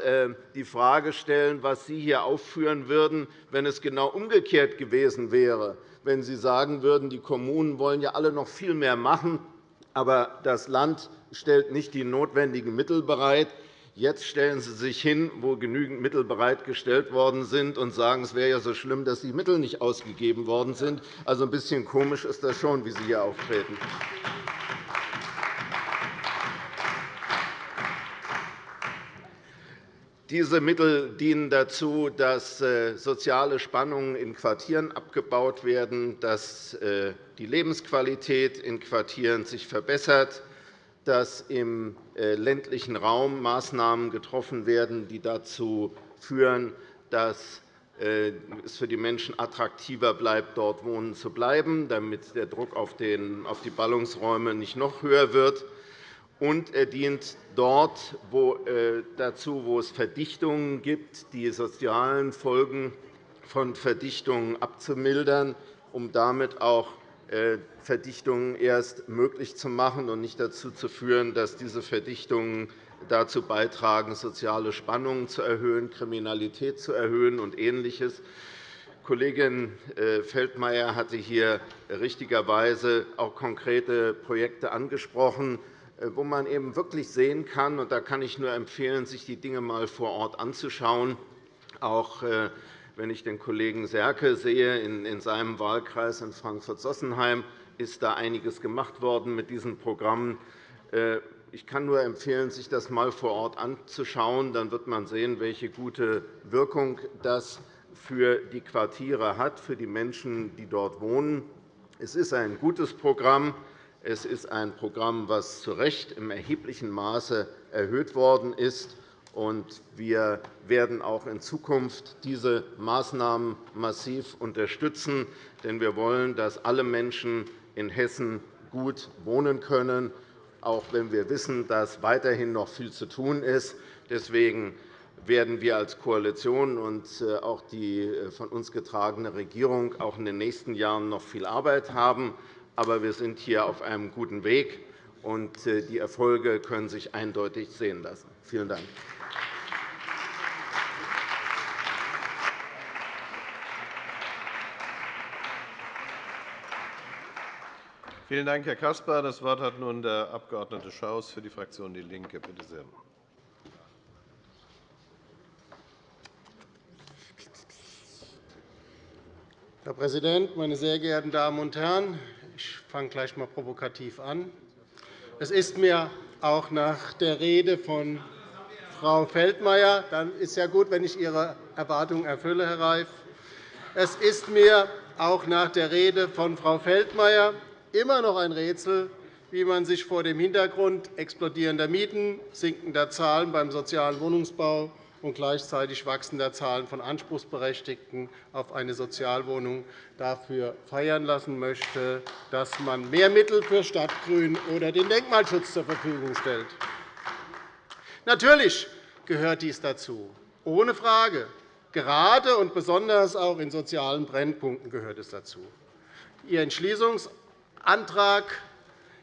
äh, die Frage stellen, was Sie hier aufführen würden, wenn es genau umgekehrt gewesen wäre, wenn Sie sagen würden, die Kommunen wollen ja alle noch viel mehr machen, aber das Land stellt nicht die notwendigen Mittel bereit. Jetzt stellen Sie sich hin, wo genügend Mittel bereitgestellt worden sind, und sagen, es wäre ja so schlimm, dass die Mittel nicht ausgegeben worden sind. Also ein bisschen komisch ist das schon, wie Sie hier auftreten. Diese Mittel dienen dazu, dass äh, soziale Spannungen in Quartieren abgebaut werden, dass äh, die Lebensqualität in Quartieren sich verbessert, dass im äh, ländlichen Raum Maßnahmen getroffen werden, die dazu führen, dass es für die Menschen attraktiver bleibt, dort wohnen zu bleiben, damit der Druck auf die Ballungsräume nicht noch höher wird. Und er dient dort äh, dazu, wo es Verdichtungen gibt, die sozialen Folgen von Verdichtungen abzumildern, um damit auch äh, Verdichtungen erst möglich zu machen und nicht dazu zu führen, dass diese Verdichtungen dazu beitragen, soziale Spannungen zu erhöhen, Kriminalität zu erhöhen und Ähnliches. Kollegin äh, Feldmayer hatte hier richtigerweise auch konkrete Projekte angesprochen, äh, wo man eben wirklich sehen kann, und da kann ich nur empfehlen, sich die Dinge einmal vor Ort anzuschauen, auch äh, wenn ich den Kollegen Serke sehe, in seinem Wahlkreis in Frankfurt-Sossenheim ist da einiges gemacht worden mit diesen Programmen. Äh, ich kann nur empfehlen, sich das einmal vor Ort anzuschauen. Dann wird man sehen, welche gute Wirkung das für die Quartiere hat, für die Menschen, die dort wohnen. Es ist ein gutes Programm. Es ist ein Programm, das zu Recht im erheblichen Maße erhöht worden ist. Wir werden auch in Zukunft diese Maßnahmen massiv unterstützen. Denn wir wollen, dass alle Menschen in Hessen gut wohnen können, auch wenn wir wissen, dass weiterhin noch viel zu tun ist. Deswegen werden wir als Koalition und äh, auch die äh, von uns getragene Regierung auch in den nächsten Jahren noch viel Arbeit haben. Aber wir sind hier auf einem guten Weg, und äh, die Erfolge können sich eindeutig sehen lassen. Vielen Dank. Vielen Dank, Herr Caspar. Das Wort hat nun der Abg. Schaus für die Fraktion DIE LINKE. Bitte sehr. Herr Präsident, meine sehr geehrten Damen und Herren! Ich fange gleich einmal provokativ an. Es ist mir auch nach der Rede von Frau Feldmayer, dann ist ja gut, wenn ich Ihre Erwartungen erfülle, Herr Reif. Es ist mir auch nach der Rede von Frau Feldmayer immer noch ein Rätsel, wie man sich vor dem Hintergrund explodierender Mieten, sinkender Zahlen beim sozialen Wohnungsbau und gleichzeitig wachsender Zahlen von Anspruchsberechtigten auf eine Sozialwohnung dafür feiern lassen möchte, dass man mehr Mittel für Stadtgrün oder den Denkmalschutz zur Verfügung stellt. Natürlich gehört dies dazu, ohne Frage. Gerade und besonders auch in sozialen Brennpunkten gehört es dazu. Ihr Entschließungsantrag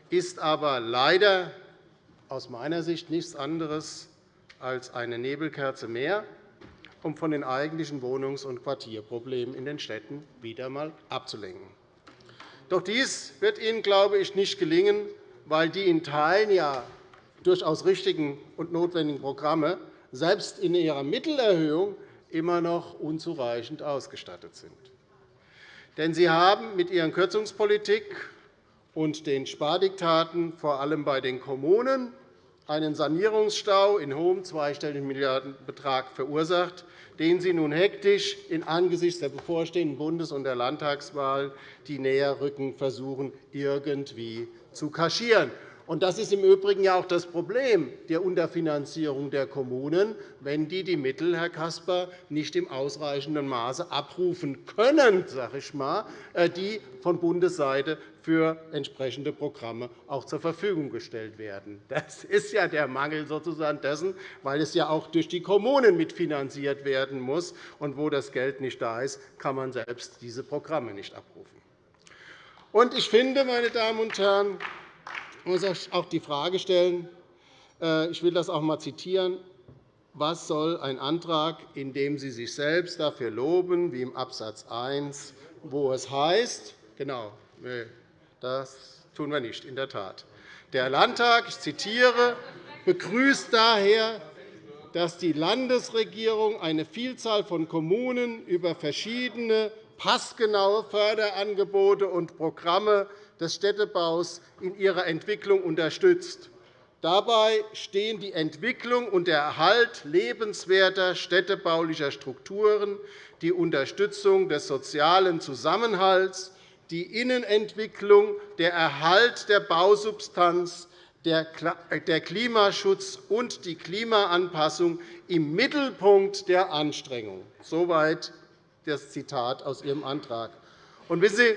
ist aber leider aus meiner Sicht nichts anderes als eine Nebelkerze mehr, um von den eigentlichen Wohnungs- und Quartierproblemen in den Städten wieder einmal abzulenken. Doch dies wird Ihnen, glaube ich, nicht gelingen, weil die in Teilen ja durchaus richtigen und notwendigen Programme selbst in ihrer Mittelerhöhung immer noch unzureichend ausgestattet sind. Denn Sie haben mit Ihren Kürzungspolitik und den Spardiktaten vor allem bei den Kommunen einen Sanierungsstau in hohem zweistelligen Milliardenbetrag verursacht, den Sie nun hektisch in angesichts der bevorstehenden Bundes- und der Landtagswahl, die näher rücken, versuchen, irgendwie zu kaschieren. Das ist im Übrigen auch das Problem der Unterfinanzierung der Kommunen, wenn die die Mittel, Herr Caspar, nicht im ausreichenden Maße abrufen können, sage ich mal, äh, die von Bundesseite für entsprechende Programme auch zur Verfügung gestellt werden. Das ist ja der Mangel sozusagen dessen, weil es ja auch durch die Kommunen mitfinanziert werden muss. Und wo das Geld nicht da ist, kann man selbst diese Programme nicht abrufen. Ich finde, meine Damen und Herren, muss auch die Frage stellen, äh, ich will das auch einmal zitieren, was soll ein Antrag, in dem Sie sich selbst dafür loben, wie im Abs. 1, wo es heißt, genau, das tun wir nicht, in der Tat. Der Landtag, ich zitiere, begrüßt daher, dass die Landesregierung eine Vielzahl von Kommunen über verschiedene passgenaue Förderangebote und Programme des Städtebaus in ihrer Entwicklung unterstützt. Dabei stehen die Entwicklung und der Erhalt lebenswerter städtebaulicher Strukturen, die Unterstützung des sozialen Zusammenhalts, die Innenentwicklung, der Erhalt der Bausubstanz, der Klimaschutz und die Klimaanpassung im Mittelpunkt der Anstrengungen. Soweit das Zitat aus Ihrem Antrag. Und wissen Sie,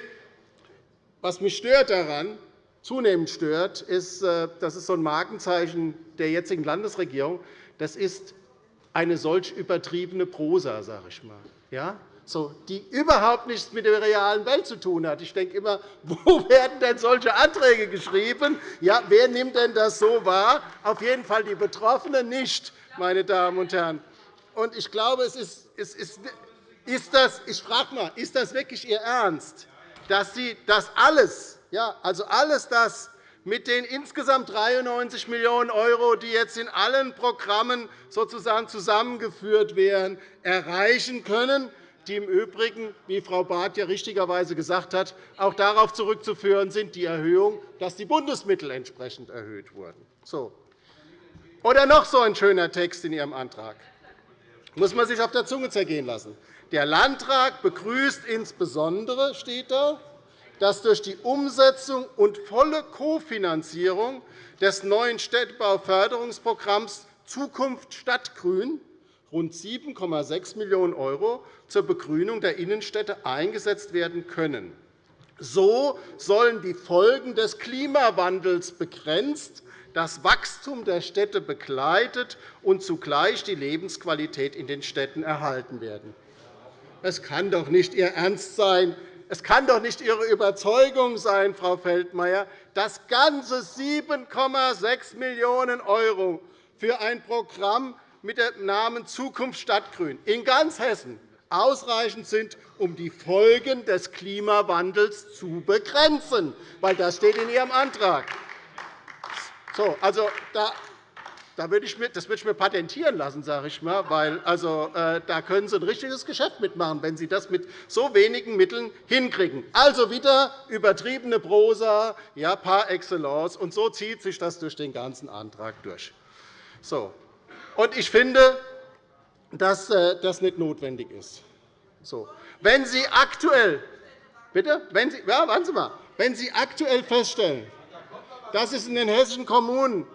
was mich stört daran, zunehmend stört, ist, äh, das ist so ein Markenzeichen der jetzigen Landesregierung. Das ist eine solch übertriebene Prosa, sage ich mal. Ja? So, die überhaupt nichts mit der realen Welt zu tun hat. Ich denke immer, *laughs* wo werden denn solche Anträge geschrieben? Ja, wer nimmt denn das so wahr? Auf jeden Fall die Betroffenen nicht, meine Damen und Herren. Und ich glaube, es ist, es ist, ist das, ich frage mal, ist das wirklich Ihr Ernst? Dass Sie das alles, ja, also alles das mit den insgesamt 93 Millionen €, die jetzt in allen Programmen sozusagen zusammengeführt werden, erreichen können, die im Übrigen, wie Frau Barth ja richtigerweise gesagt hat, auch darauf zurückzuführen sind, die Erhöhung, dass die Bundesmittel entsprechend erhöht wurden. So. Oder noch so ein schöner Text in Ihrem Antrag. Das muss man sich auf der Zunge zergehen lassen. Der Landtag begrüßt insbesondere, steht da, dass durch die Umsetzung und volle Kofinanzierung des neuen Städtebauförderungsprogramms Zukunft Stadtgrün rund 7,6 Millionen € zur Begrünung der Innenstädte eingesetzt werden können. So sollen die Folgen des Klimawandels begrenzt, das Wachstum der Städte begleitet und zugleich die Lebensqualität in den Städten erhalten werden. Es kann doch nicht Ihr Ernst sein, es kann doch nicht Ihre Überzeugung sein, Frau Feldmayer, dass ganze 7,6 Millionen € für ein Programm mit dem Namen Zukunft Stadtgrün in ganz Hessen ausreichend sind, um die Folgen des Klimawandels zu begrenzen. Weil das steht in Ihrem Antrag. So, also, da das würde ich mir patentieren lassen, sage ich mal, weil also, äh, da können Sie ein richtiges Geschäft mitmachen, wenn Sie das mit so wenigen Mitteln hinkriegen. Also wieder übertriebene Prosa ja, par excellence, und so zieht sich das durch den ganzen Antrag durch. So. Und ich finde, dass äh, das nicht notwendig ist. So. Wenn Sie aktuell Bitte? Wenn Sie, ja, warten Sie mal. Wenn Sie aktuell feststellen, dass es in den hessischen Kommunen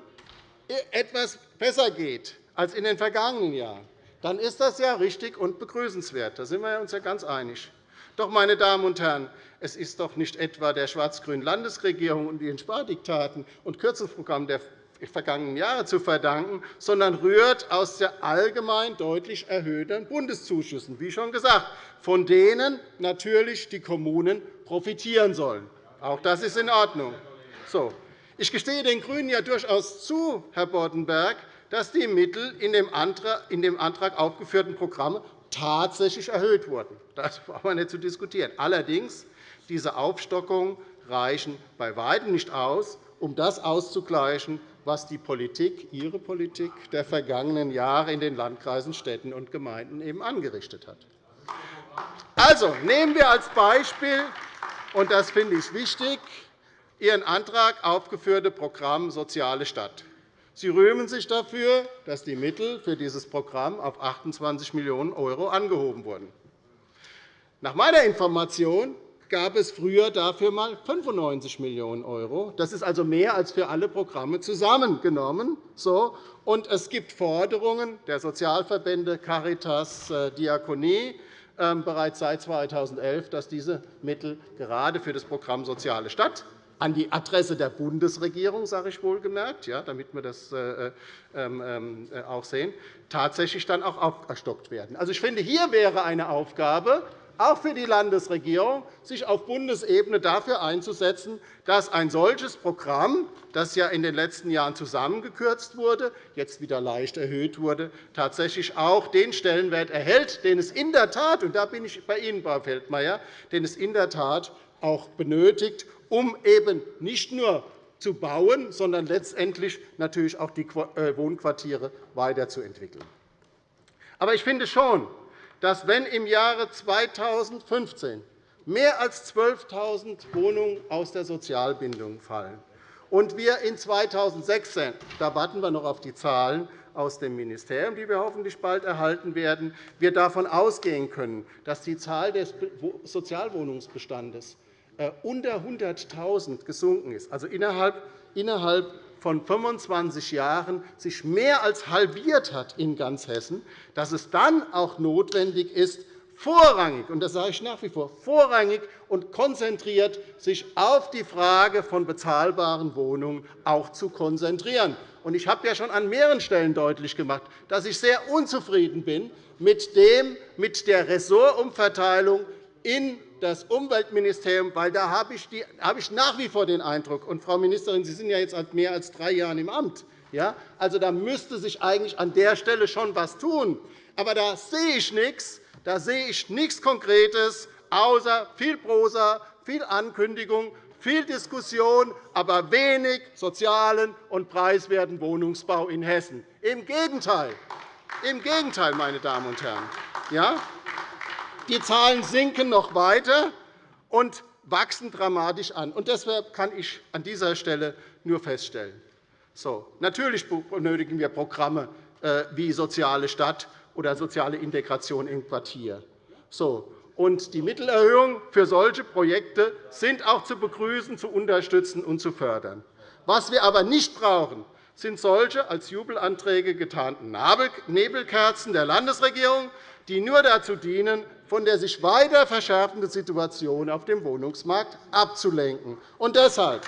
etwas besser geht als in den vergangenen Jahren, dann ist das ja richtig und begrüßenswert. Da sind wir uns ja ganz einig. Doch, meine Damen und Herren, es ist doch nicht etwa der schwarz-grünen Landesregierung und ihren Spardiktaten und Kürzungsprogrammen der vergangenen Jahre zu verdanken, sondern rührt aus der allgemein deutlich erhöhten Bundeszuschüssen, wie schon gesagt, von denen natürlich die Kommunen profitieren sollen. Auch das ist in Ordnung. So. Ich gestehe den GRÜNEN ja durchaus zu, Herr Boddenberg, dass die Mittel in dem Antrag aufgeführten Programme tatsächlich erhöht wurden. Das braucht man nicht zu diskutieren. Allerdings diese Aufstockungen reichen bei weitem nicht aus, um das auszugleichen, was die Politik, Ihre Politik der vergangenen Jahre in den Landkreisen, Städten und Gemeinden eben angerichtet hat. Also, nehmen wir als Beispiel, und das finde ich wichtig, Ihren Antrag aufgeführte Programm Soziale Stadt. Sie rühmen sich dafür, dass die Mittel für dieses Programm auf 28 Millionen € angehoben wurden. Nach meiner Information gab es früher dafür einmal 95 Millionen €. Das ist also mehr als für alle Programme zusammengenommen. Und es gibt Forderungen der Sozialverbände Caritas, äh, Diakonie ähm, bereits seit 2011, dass diese Mittel gerade für das Programm Soziale Stadt an die Adresse der Bundesregierung, sage ich wohlgemerkt, ja, damit wir das äh, ähm, ähm, auch sehen, tatsächlich dann auch aufgestockt werden. Also, ich finde, hier wäre eine Aufgabe, auch für die Landesregierung, sich auf Bundesebene dafür einzusetzen, dass ein solches Programm, das ja in den letzten Jahren zusammengekürzt wurde, jetzt wieder leicht erhöht wurde, tatsächlich auch den Stellenwert erhält, den es in der Tat, und da bin ich bei Ihnen, Frau Feldmayer, den es in der Tat auch benötigt, um eben nicht nur zu bauen, sondern letztendlich natürlich auch die äh, Wohnquartiere weiterzuentwickeln. Aber ich finde schon, dass, wenn im Jahre 2015 mehr als 12.000 Wohnungen aus der Sozialbindung fallen und wir in 2016 – da warten wir noch auf die Zahlen aus dem Ministerium, die wir hoffentlich bald erhalten werden – wir davon ausgehen können, dass die Zahl des Sozialwohnungsbestandes unter 100.000 gesunken ist, also innerhalb von 25 Jahren sich mehr als halbiert hat in ganz Hessen, dass es dann auch notwendig ist, vorrangig, und das sage ich nach wie vor, vorrangig und konzentriert sich auf die Frage von bezahlbaren Wohnungen auch zu konzentrieren. Ich habe ja schon an mehreren Stellen deutlich gemacht, dass ich sehr unzufrieden bin mit der Ressortumverteilung in das Umweltministerium, weil da habe ich, nach wie vor den Eindruck, und Frau Ministerin, Sie sind ja jetzt seit mehr als drei Jahren im Amt, ja, also da müsste sich eigentlich an der Stelle schon etwas tun. Aber da sehe ich nichts, da sehe ich nichts Konkretes, außer viel Prosa, viel Ankündigung, viel Diskussion, aber wenig sozialen und preiswerten Wohnungsbau in Hessen. Im Gegenteil, im Gegenteil meine Damen und Herren. Ja? Die Zahlen sinken noch weiter und wachsen dramatisch an. Deshalb kann ich an dieser Stelle nur feststellen, so, natürlich benötigen wir Programme äh, wie Soziale Stadt oder soziale Integration im Quartier. So, und die Mittelerhöhungen für solche Projekte sind auch zu begrüßen, zu unterstützen und zu fördern. Was wir aber nicht brauchen, sind solche als Jubelanträge getarnten Nebelkerzen der Landesregierung, die nur dazu dienen, von der sich weiter verschärfenden Situation auf dem Wohnungsmarkt abzulenken. Und deshalb,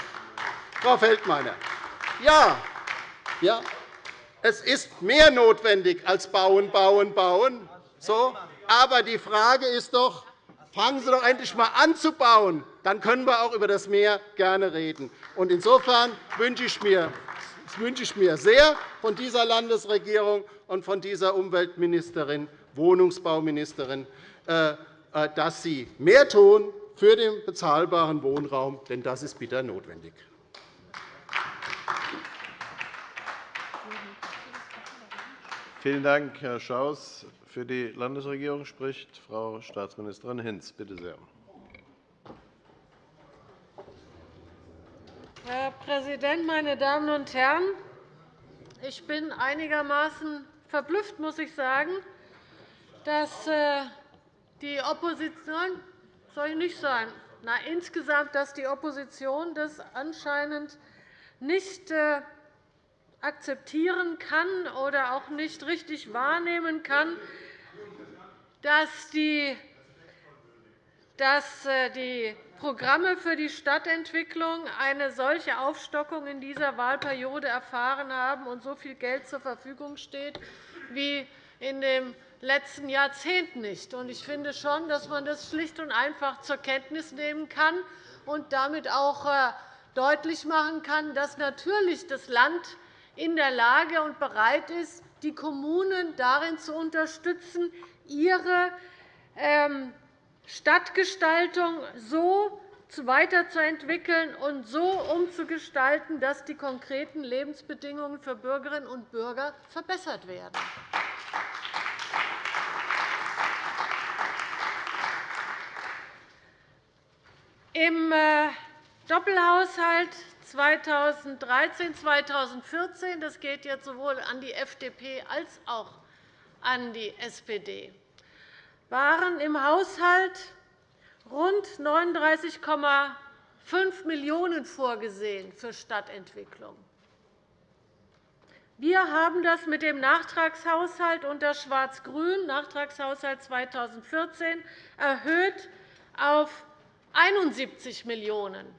Frau Feldmayer, ja, ja, es ist mehr notwendig als bauen, bauen, bauen. So, aber die Frage ist doch, fangen Sie doch endlich einmal an zu bauen. Dann können wir auch über das Meer gerne reden. Insofern wünsche ich mir wünsche ich mir sehr von dieser Landesregierung und von dieser Umweltministerin, Wohnungsbauministerin, dass Sie mehr tun für den bezahlbaren Wohnraum, denn das ist bitter notwendig. Vielen Dank, Herr Schaus. Für die Landesregierung spricht Frau Staatsministerin Hinz. Bitte sehr. Herr Präsident, meine Damen und Herren! Ich bin einigermaßen verblüfft, muss ich sagen, dass äh, die Opposition soll nicht sein. Na, insgesamt, dass die Opposition das anscheinend nicht äh, akzeptieren kann oder auch nicht richtig wahrnehmen kann, dass die, dass äh, die Programme für die Stadtentwicklung eine solche Aufstockung in dieser Wahlperiode erfahren haben und so viel Geld zur Verfügung steht wie in dem letzten Jahrzehnt nicht. Ich finde schon, dass man das schlicht und einfach zur Kenntnis nehmen kann und damit auch äh, deutlich machen kann, dass natürlich das Land in der Lage und bereit ist, die Kommunen darin zu unterstützen, ihre ähm, Stadtgestaltung so weiterzuentwickeln und so umzugestalten, dass die konkreten Lebensbedingungen für Bürgerinnen und Bürger verbessert werden. Im äh, Doppelhaushalt 2013-2014, das geht jetzt sowohl an die FDP als auch an die SPD, waren im Haushalt rund 39,5 Millionen € vorgesehen für Stadtentwicklung. Wir haben das mit dem Nachtragshaushalt unter Schwarz-Grün, Nachtragshaushalt 2014, erhöht auf 71 Millionen €.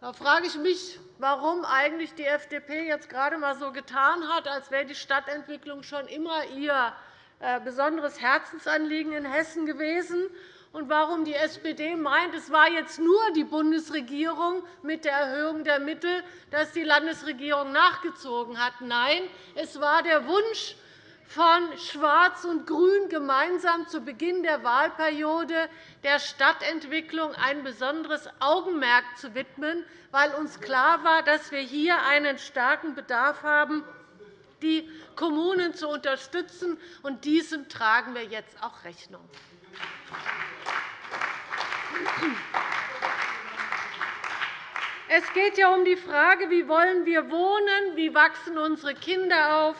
Da frage ich mich, warum eigentlich die FDP jetzt gerade einmal so getan hat, als wäre die Stadtentwicklung schon immer ihr äh, besonderes Herzensanliegen in Hessen gewesen und warum die SPD meint, es war jetzt nur die Bundesregierung mit der Erhöhung der Mittel, dass die Landesregierung nachgezogen hat. Nein, es war der Wunsch von Schwarz und Grün gemeinsam zu Beginn der Wahlperiode der Stadtentwicklung ein besonderes Augenmerk zu widmen, weil uns klar war, dass wir hier einen starken Bedarf haben, die Kommunen zu unterstützen. und Diesem tragen wir jetzt auch Rechnung. Es geht ja um die Frage, wie wollen wir wohnen, wie wachsen unsere Kinder auf,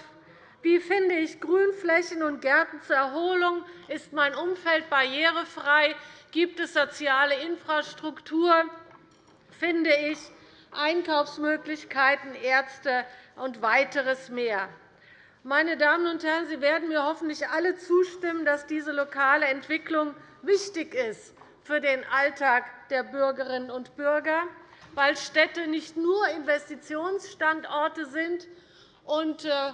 wie finde ich Grünflächen und Gärten zur Erholung? Ist mein Umfeld barrierefrei? Gibt es soziale Infrastruktur? Finde ich Einkaufsmöglichkeiten, Ärzte und weiteres mehr? Meine Damen und Herren, Sie werden mir hoffentlich alle zustimmen, dass diese lokale Entwicklung wichtig ist für den Alltag der Bürgerinnen und Bürger, weil Städte nicht nur Investitionsstandorte sind und äh,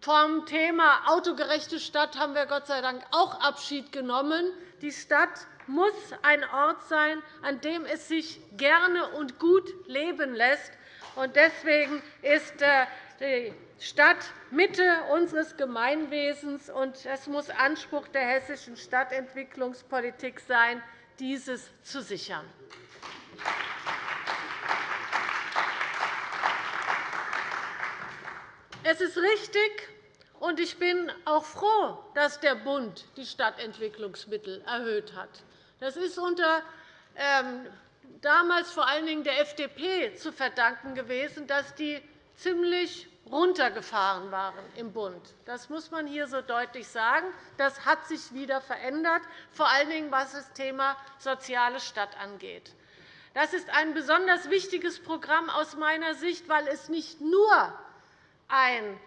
vom Thema autogerechte Stadt haben wir Gott sei Dank auch Abschied genommen. Die Stadt muss ein Ort sein, an dem es sich gerne und gut leben lässt. Deswegen ist äh, die Stadt Mitte unseres Gemeinwesens, und es muss Anspruch der hessischen Stadtentwicklungspolitik sein, dieses zu sichern. Es ist richtig, und ich bin auch froh, dass der Bund die Stadtentwicklungsmittel erhöht hat. Das ist unter ähm, damals vor allen Dingen der FDP zu verdanken gewesen, dass die ziemlich runtergefahren waren im Bund. Das muss man hier so deutlich sagen. Das hat sich wieder verändert, vor allen Dingen was das Thema soziale Stadt angeht. Das ist ein besonders wichtiges Programm aus meiner Sicht, weil es nicht nur ein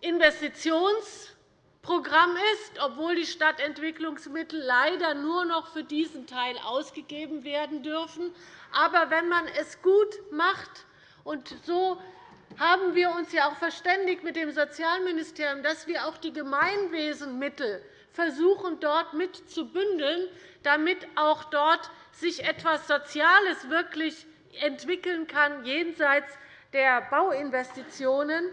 Investitionsprogramm ist, obwohl die Stadtentwicklungsmittel leider nur noch für diesen Teil ausgegeben werden dürfen. Aber wenn man es gut macht, und so haben wir uns ja auch verständigt mit dem Sozialministerium, dass wir auch die Gemeinwesenmittel versuchen, dort mit zu bündeln, damit auch dort sich etwas Soziales wirklich entwickeln kann, jenseits der Bauinvestitionen.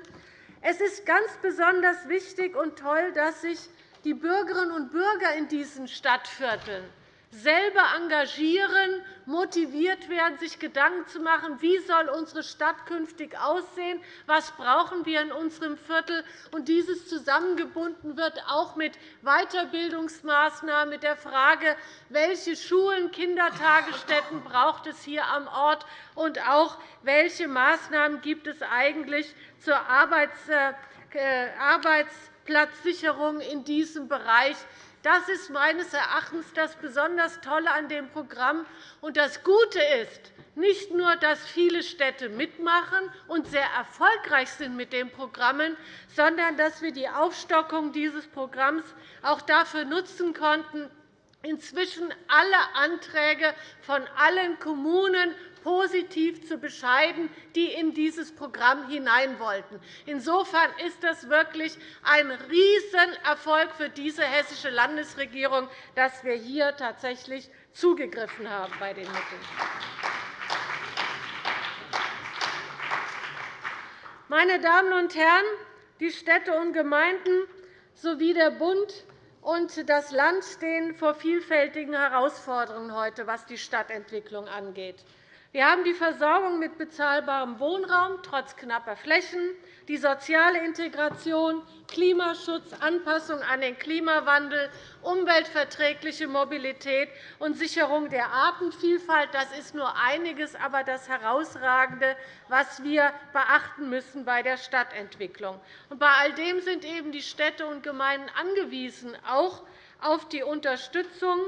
Es ist ganz besonders wichtig und toll, dass sich die Bürgerinnen und Bürger in diesen Stadtvierteln selber engagieren, motiviert werden, sich Gedanken zu machen, wie soll unsere Stadt künftig aussehen, was brauchen wir in unserem Viertel, und dieses zusammengebunden wird auch mit Weiterbildungsmaßnahmen, mit der Frage, welche Schulen, Kindertagesstätten braucht es hier am Ort und auch welche Maßnahmen gibt es eigentlich zur äh, Arbeitsplatzsicherung in diesem Bereich das ist meines Erachtens das besonders Tolle an dem Programm. Und das Gute ist, nicht nur, dass viele Städte mitmachen und sehr erfolgreich sind mit den Programmen, sondern dass wir die Aufstockung dieses Programms auch dafür nutzen konnten, inzwischen alle Anträge von allen Kommunen positiv zu bescheiden, die in dieses Programm hinein wollten. Insofern ist das wirklich ein Riesenerfolg für diese hessische Landesregierung, dass wir hier tatsächlich zugegriffen haben bei den Mitteln. Meine Damen und Herren, die Städte und Gemeinden sowie der Bund und das Land stehen vor vielfältigen Herausforderungen heute, was die Stadtentwicklung angeht. Wir haben die Versorgung mit bezahlbarem Wohnraum trotz knapper Flächen, die soziale Integration, Klimaschutz, Anpassung an den Klimawandel, umweltverträgliche Mobilität und Sicherung der Artenvielfalt. Das ist nur einiges, aber das Herausragende, was wir beachten müssen bei der Stadtentwicklung. Bei all dem sind eben die Städte und Gemeinden angewiesen, auch auf die Unterstützung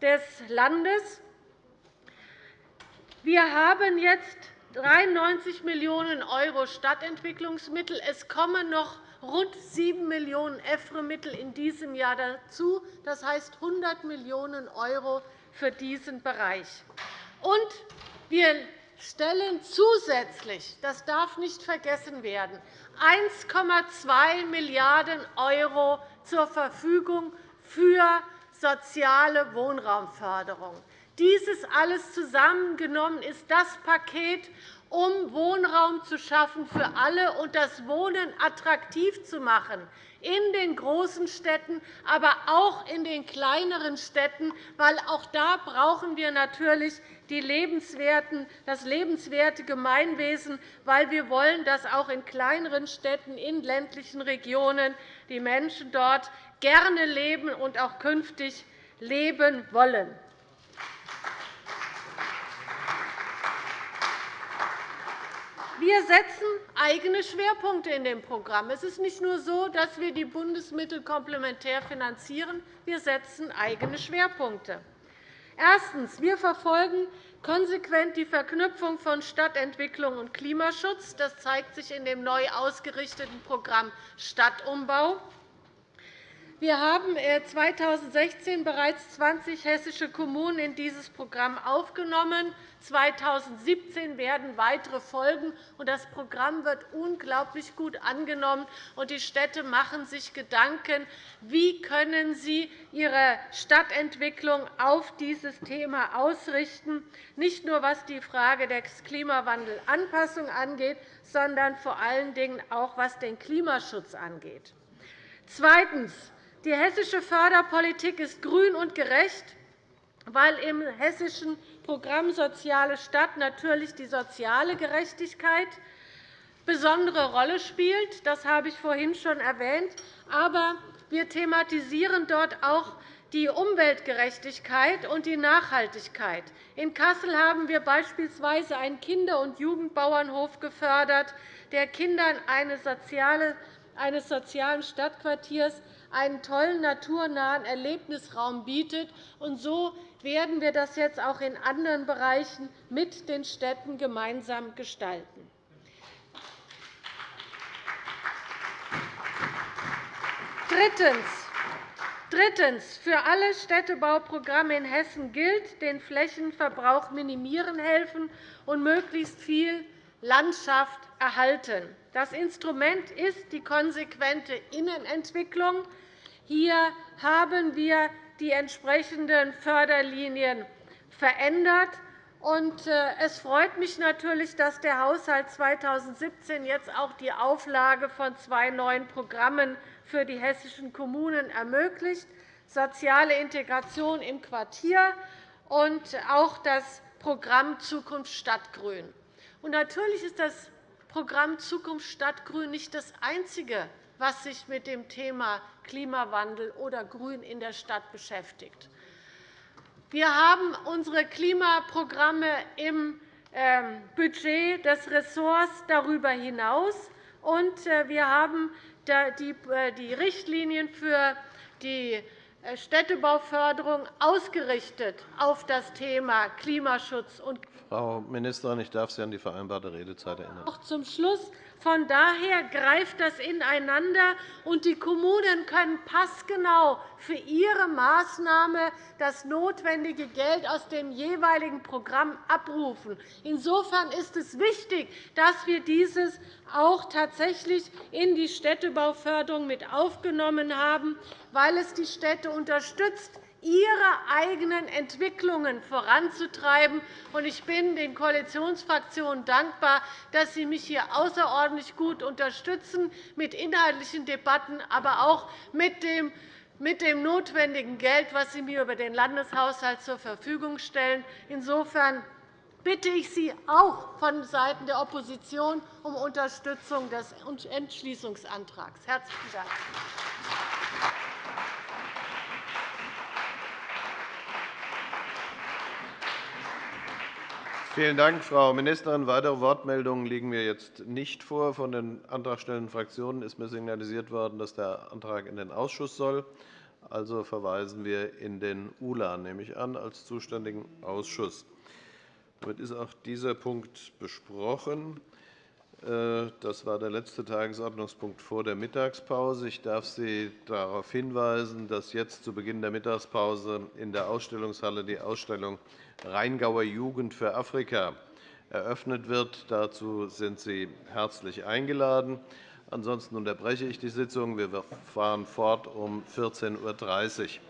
des Landes. Wir haben jetzt 93 Millionen € Stadtentwicklungsmittel. Es kommen noch rund 7 Millionen EFRE-Mittel in diesem Jahr dazu, das heißt 100 Millionen € für diesen Bereich. Und wir stellen zusätzlich, das darf nicht vergessen werden, 1,2 Milliarden € zur Verfügung für soziale Wohnraumförderung. Dieses alles zusammengenommen ist das Paket, um Wohnraum zu schaffen für alle und das Wohnen attraktiv zu machen in den großen Städten, aber auch in den kleineren Städten, weil auch da brauchen wir natürlich das lebenswerte Gemeinwesen, weil wir wollen, dass auch in kleineren Städten, in ländlichen Regionen die Menschen dort gerne leben und auch künftig leben wollen. Wir setzen eigene Schwerpunkte in dem Programm. Es ist nicht nur so, dass wir die Bundesmittel komplementär finanzieren. Wir setzen eigene Schwerpunkte. Erstens. Wir verfolgen konsequent die Verknüpfung von Stadtentwicklung und Klimaschutz. Das zeigt sich in dem neu ausgerichteten Programm Stadtumbau. Wir haben 2016 äh, bereits 20 hessische Kommunen in dieses Programm aufgenommen. 2017 werden weitere folgen. Das Programm wird unglaublich gut angenommen, und die Städte machen sich Gedanken, wie können sie ihre Stadtentwicklung auf dieses Thema ausrichten, nicht nur was die Frage der Klimawandelanpassung angeht, sondern vor allen Dingen auch was den Klimaschutz angeht. Zweitens. Die hessische Förderpolitik ist grün und gerecht, weil im hessischen Programm Soziale Stadt natürlich die soziale Gerechtigkeit besondere Rolle spielt. Das habe ich vorhin schon erwähnt. Aber wir thematisieren dort auch die Umweltgerechtigkeit und die Nachhaltigkeit. In Kassel haben wir beispielsweise einen Kinder- und Jugendbauernhof gefördert, der Kindern eines sozialen Stadtquartiers einen tollen naturnahen Erlebnisraum bietet. Und so werden wir das jetzt auch in anderen Bereichen mit den Städten gemeinsam gestalten. Drittens. Für alle Städtebauprogramme in Hessen gilt, den Flächenverbrauch minimieren helfen und möglichst viel Landschaft erhalten. Das Instrument ist die konsequente Innenentwicklung. Hier haben wir die entsprechenden Förderlinien verändert. Äh, es freut mich natürlich, dass der Haushalt 2017 jetzt auch die Auflage von zwei neuen Programmen für die hessischen Kommunen ermöglicht, soziale Integration im Quartier und auch das Programm Zukunft Stadtgrün. Natürlich ist das Programm Zukunft Stadtgrün nicht das einzige was sich mit dem Thema Klimawandel oder Grün in der Stadt beschäftigt. Wir haben unsere Klimaprogramme im ähm, Budget des Ressorts darüber hinaus, und äh, wir haben äh, die Richtlinien für die Städtebauförderung ausgerichtet auf das Thema Klimaschutz. Frau Ministerin, ich darf Sie an die vereinbarte Redezeit erinnern. Auch zum Schluss von daher greift das ineinander, und die Kommunen können passgenau für ihre Maßnahme das notwendige Geld aus dem jeweiligen Programm abrufen. Insofern ist es wichtig, dass wir dieses auch tatsächlich in die Städtebauförderung mit aufgenommen haben, weil es die Städte unterstützt, ihre eigenen Entwicklungen voranzutreiben. Ich bin den Koalitionsfraktionen dankbar, dass sie mich hier außerordentlich gut unterstützen, mit inhaltlichen Debatten, aber auch mit dem mit dem notwendigen Geld, das Sie mir über den Landeshaushalt zur Verfügung stellen. Insofern bitte ich Sie auch vonseiten der Opposition um Unterstützung des Entschließungsantrags. – Herzlichen Dank. Vielen Dank, Frau Ministerin. Weitere Wortmeldungen liegen mir jetzt nicht vor. Von den antragstellenden Fraktionen ist mir signalisiert worden, dass der Antrag in den Ausschuss soll. Also verweisen wir in den ULA, nehme ich an, als zuständigen Ausschuss. Damit ist auch dieser Punkt besprochen. Äh, das war der letzte Tagesordnungspunkt vor der Mittagspause. Ich darf Sie darauf hinweisen, dass jetzt zu Beginn der Mittagspause in der Ausstellungshalle die Ausstellung Rheingauer Jugend für Afrika eröffnet wird. Dazu sind Sie herzlich eingeladen. Ansonsten unterbreche ich die Sitzung. Wir fahren fort um 14.30 Uhr.